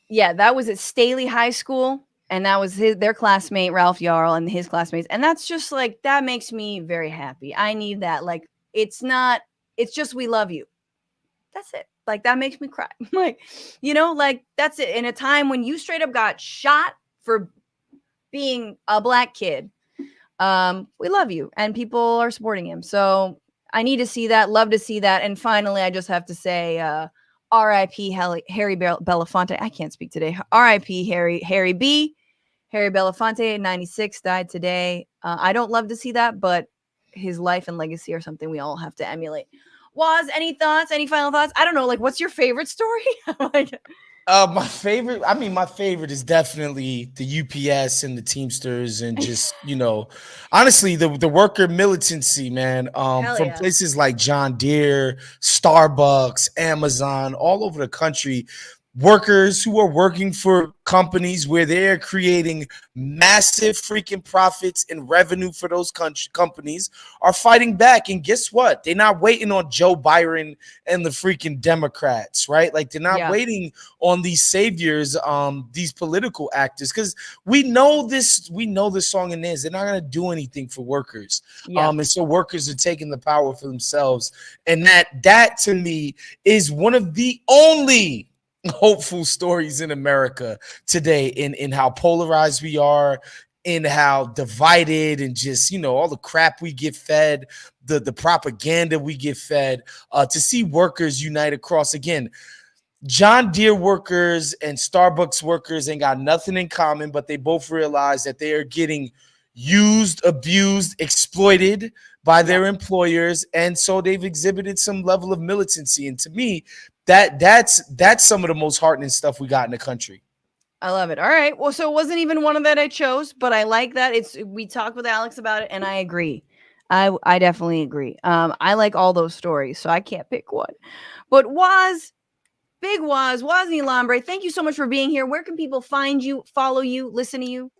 yeah, that was at Staley High School, and that was his their classmate Ralph Yarl and his classmates, and that's just like that makes me very happy. I need that. Like, it's not. It's just we love you. That's it. Like that makes me cry. like, you know, like that's it. In a time when you straight up got shot for being a black kid, um, we love you, and people are supporting him. So I need to see that. Love to see that. And finally, I just have to say, uh, R.I.P. Harry Belafonte. I can't speak today. R.I.P. Harry Harry B. Harry Belafonte, 96, died today. Uh, I don't love to see that, but his life and legacy are something we all have to emulate. Was any thoughts? Any final thoughts? I don't know. Like, what's your favorite story? like, Uh, my favorite, I mean, my favorite is definitely the UPS and the Teamsters, and just you know, honestly, the the worker militancy, man. Um, Hell from yeah. places like John Deere, Starbucks, Amazon, all over the country. Workers who are working for companies where they're creating massive freaking profits and revenue for those country, companies are fighting back. And guess what? They're not waiting on Joe Biden and the freaking Democrats, right? Like they're not Yeah. waiting on these saviors, um, these political actors, because we know this, we know this song and this. They're not gonna do anything for workers. Yeah. Um, and so workers are taking the power for themselves. And that that to me is one of the only hopeful stories in America today in in how polarized we are in how divided and just you know all the crap we get fed the the propaganda we get fed uh to see workers unite across again John Deere workers and Starbucks workers ain't got nothing in common, but they both realize that they are getting used, abused, exploited by their employers, and so they've exhibited some level of militancy. And to me, that that's that's some of the most heartening stuff we got in the country. I love it. All right. Well, so it wasn't even one of that I chose, but I like that. It's we talked with Alex about it, and I agree. I I definitely agree. Um, I like all those stories, so I can't pick one. But Waz, Big Waz, Wosny Lambre, thank you so much for being here. Where can people find you, follow you, listen to you?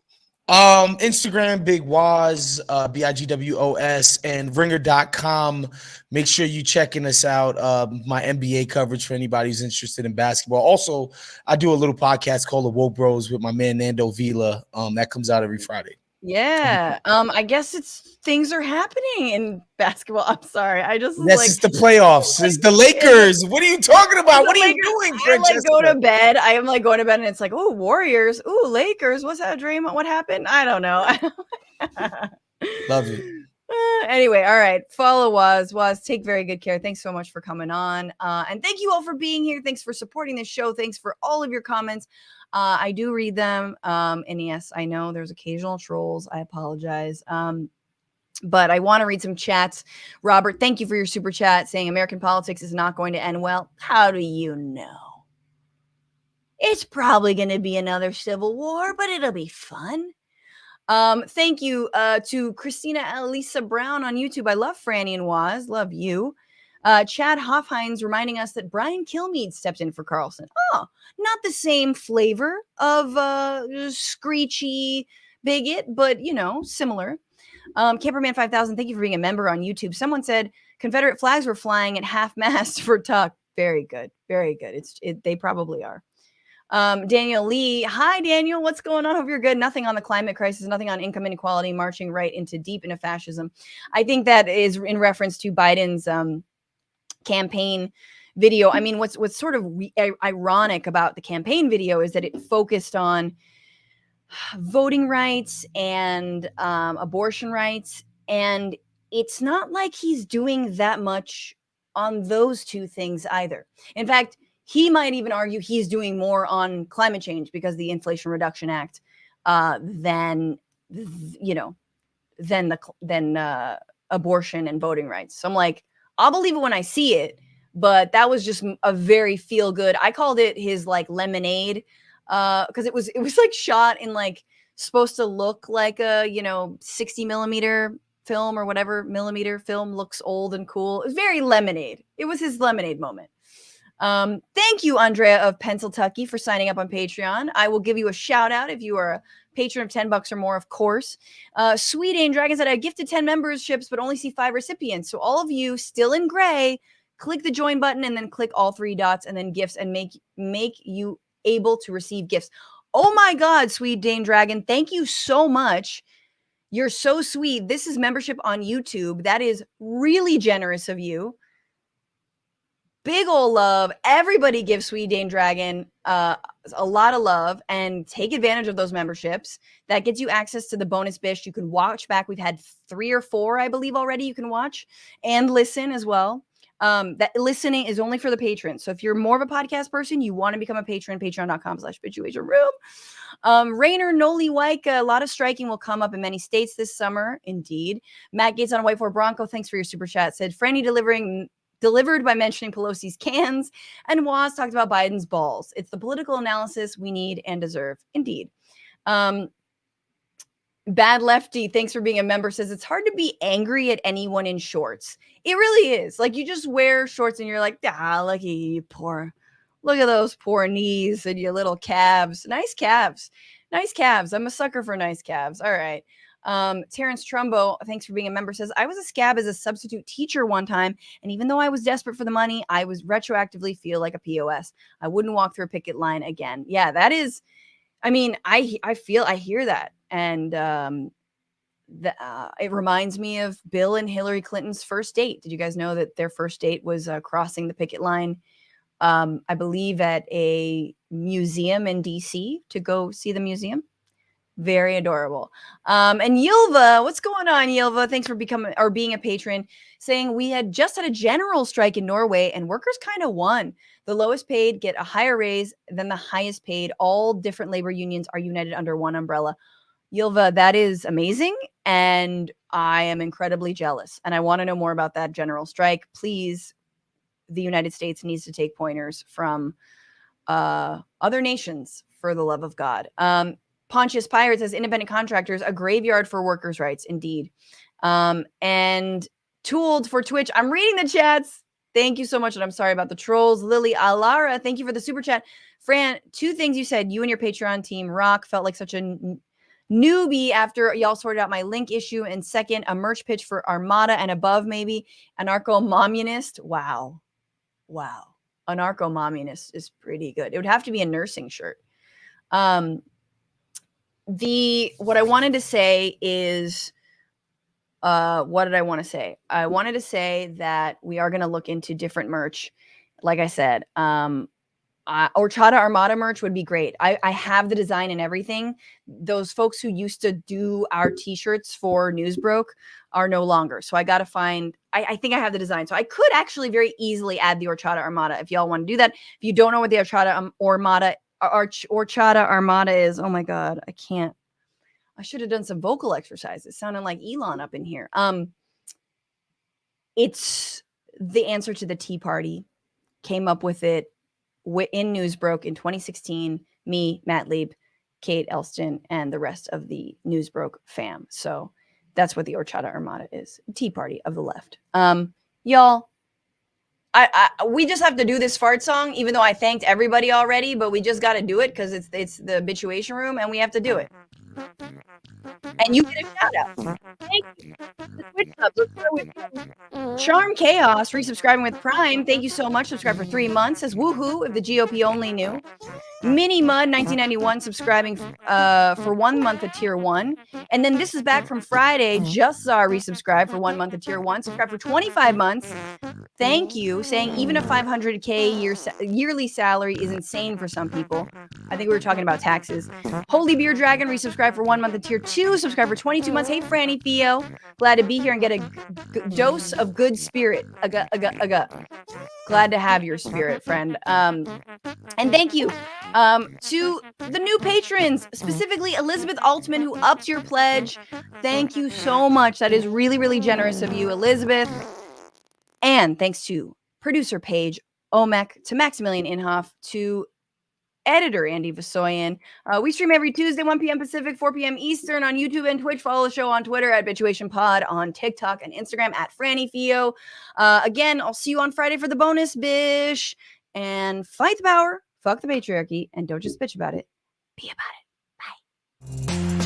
Um, Instagram, Big Waz, uh, B I G W O S, and ringer.com. Make sure you checking us out. Uh, my NBA coverage for anybody who's interested in basketball. Also, I do a little podcast called The Woke Bros with my man Nando Vila. Um, that comes out every Friday. Yeah. Um, I guess it's things are happening in basketball. I'm sorry. I just Yes, like it's the playoffs. It's the Lakers. What are you talking about? What are you doing, I like go to bed. I am like going to bed and it's like, oh, Warriors. Oh, Lakers. What's that a dream? What happened? I don't know. Love you. Uh, anyway, all right. Follow Waz. Waz, take very good care. Thanks so much for coming on. Uh, and thank you all for being here. Thanks for supporting this show. Thanks for all of your comments. Uh, I do read them. Um, and yes, I know there's occasional trolls. I apologize. Um, but I want to read some chats. Robert, thank you for your super chat saying American politics is not going to end well. How do you know? It's probably going to be another civil war, but it'll be fun. Um, thank you uh, to Christina Elisa Brown on YouTube. I love Franny and Waz. Love you. Uh, Chad Hoffhines reminding us that Brian Kilmeade stepped in for Carlson. Oh, not the same flavor of uh, screechy bigot, but you know, similar. Um, Camperman 5000, thank you for being a member on YouTube. Someone said Confederate flags were flying at half mast for Tuck. Very good. Very good. It's it, they probably are. Um, Daniel Lee, hi Daniel, what's going on? Hope you're good. Nothing on the climate crisis, nothing on income inequality, marching right into deep into fascism. I think that is in reference to Biden's um, campaign video. I mean, what's what's sort of ironic about the campaign video is that it focused on voting rights and um, abortion rights, and it's not like he's doing that much on those two things either. In fact, he might even argue he's doing more on climate change because the Inflation Reduction Act uh, than th- you know than the than uh, abortion and voting rights. So I'm like, I'll believe it when I see it. But that was just a very feel good. I called it his like lemonade uh because it was it was like shot in like supposed to look like a you know 60 millimeter film or whatever millimeter film looks old and cool. It was very lemonade. It was his lemonade moment. Um, thank you, Andrea of Pennsylvania, for signing up on Patreon. I will give you a shout out if you are a patron of 10 bucks or more, of course. Uh, Sweet Dane Dragon said, I gifted 10 memberships, but only see five recipients. So all of you still in gray, click the join button and then click all three dots and then gifts and make make you able to receive gifts. Oh my God, Sweet Dane Dragon, thank you so much. You're so sweet. This is membership on YouTube. That is really generous of you big ol' love. Everybody give Sweet Dane Dragon uh, a lot of love and take advantage of those memberships. That gets you access to the bonus bish. You can watch back. We've had three or four, I believe, already. You can watch and listen as well. Um, that listening is only for the patrons. So if you're more of a podcast person, you want to become a patron, patreon.com slash situation room. Um, Rainer Noli Waika, a lot of striking will come up in many states this summer. Indeed. Matt Gates on a White Ford Bronco, thanks for your super chat. Said Franny delivering delivered by mentioning Pelosi's cans, and Waz talked about Biden's balls. It's the political analysis we need and deserve. Indeed. Um, Bad Lefty, thanks for being a member, says it's hard to be angry at anyone in shorts. It really is. Like you just wear shorts and you're like, ah, you poor, look at those poor knees and your little calves. Nice calves. Nice calves. I'm a sucker for nice calves. All right. Um, Terrence Trumbo, thanks for being a member, says I was a scab as a substitute teacher one time, and even though I was desperate for the money, I was retroactively feel like a POS. I wouldn't walk through a picket line again. Yeah, that is. I mean, I I feel I hear that, and um, the, uh, it reminds me of Bill and Hillary Clinton's first date. Did you guys know that their first date was uh, crossing the picket line? Um, I believe at a museum in DC to go see the museum. Very adorable. Um, and Yilva, what's going on, Yilva? Thanks for becoming or being a patron. Saying we had just had a general strike in Norway and workers kind of won. The lowest paid get a higher raise than the highest paid. All different labor unions are united under one umbrella. Yilva, that is amazing. And I am incredibly jealous. And I want to know more about that general strike. Please, the United States needs to take pointers from uh, other nations for the love of God. Um, Pontius Pirates as independent contractors, a graveyard for workers' rights, indeed. Um, and tooled for Twitch. I'm reading the chats. Thank you so much. And I'm sorry about the trolls. Lily Alara, thank you for the super chat. Fran, two things you said. You and your Patreon team rock felt like such a newbie after y'all sorted out my link issue. And second, a merch pitch for Armada and above, maybe. Anarcho Momunist. Wow. Wow. Anarcho Momunist is pretty good. It would have to be a nursing shirt. Um, the what I wanted to say is uh what did I want to say? I wanted to say that we are going to look into different merch. Like I said, um uh, Horchata Armada merch would be great. I, I have the design and everything. Those folks who used to do our t-shirts for Newsbroke are no longer. So I got to find, I, I, think I have the design. So I could actually very easily add the Orchada Armada if y'all want to do that. If you don't know what the Orchada um, Armada Arch Horchata Armada is. Oh my god, I can't. I should have done some vocal exercises. Sounding like Elon up in here. Um, it's the answer to the Tea Party. Came up with it in Newsbroke in 2016. Me, Matt Lieb, Kate Elston, and the rest of the Newsbroke fam. So that's what the Horchata Armada is. Tea Party of the left. Um, y'all, I, I, we just have to do this fart song, even though I thanked everybody already, but we just got to do it because it's it's the Bitchuation Room, and we have to do it. And you get a shout out. Thank you. Charm Chaos resubscribing with Prime. Thank you so much. Subscribe for three months. Says woohoo if the GOP only knew. Mini Mud 1991 subscribing uh, for one month of tier one. And then this is back from Friday. Just saw resubscribe for one month of tier one. Subscribe for 25 months. Thank you. Saying even a 500K year, yearly salary is insane for some people. I think we were talking about taxes. Holy Beer Dragon resubscribe for one month of tier two. Subscribe for 22 months. Hey, Franny Theo. Glad to be here and get a dose of good spirit. Aga, aga, aga. Glad to have your spirit, friend. Um, and thank you um, to the new patrons, specifically Elizabeth Altman, who upped your pledge. Thank you so much. That is really, really generous of you, Elizabeth. And thanks to producer Paige Omek, to Maximilian Inhofe, to editor Andy Vasoyan. Uh, we stream every Tuesday, 1 p.m. Pacific, 4 p.m. Eastern on YouTube and Twitch. Follow the show on Twitter at Bitchuation Pod, on TikTok and Instagram at Franny Theo. Uh, again, I'll see you on Friday for the bonus bish. And fight the power, fuck the patriarchy, and don't just bitch about it. Be about it. Bye.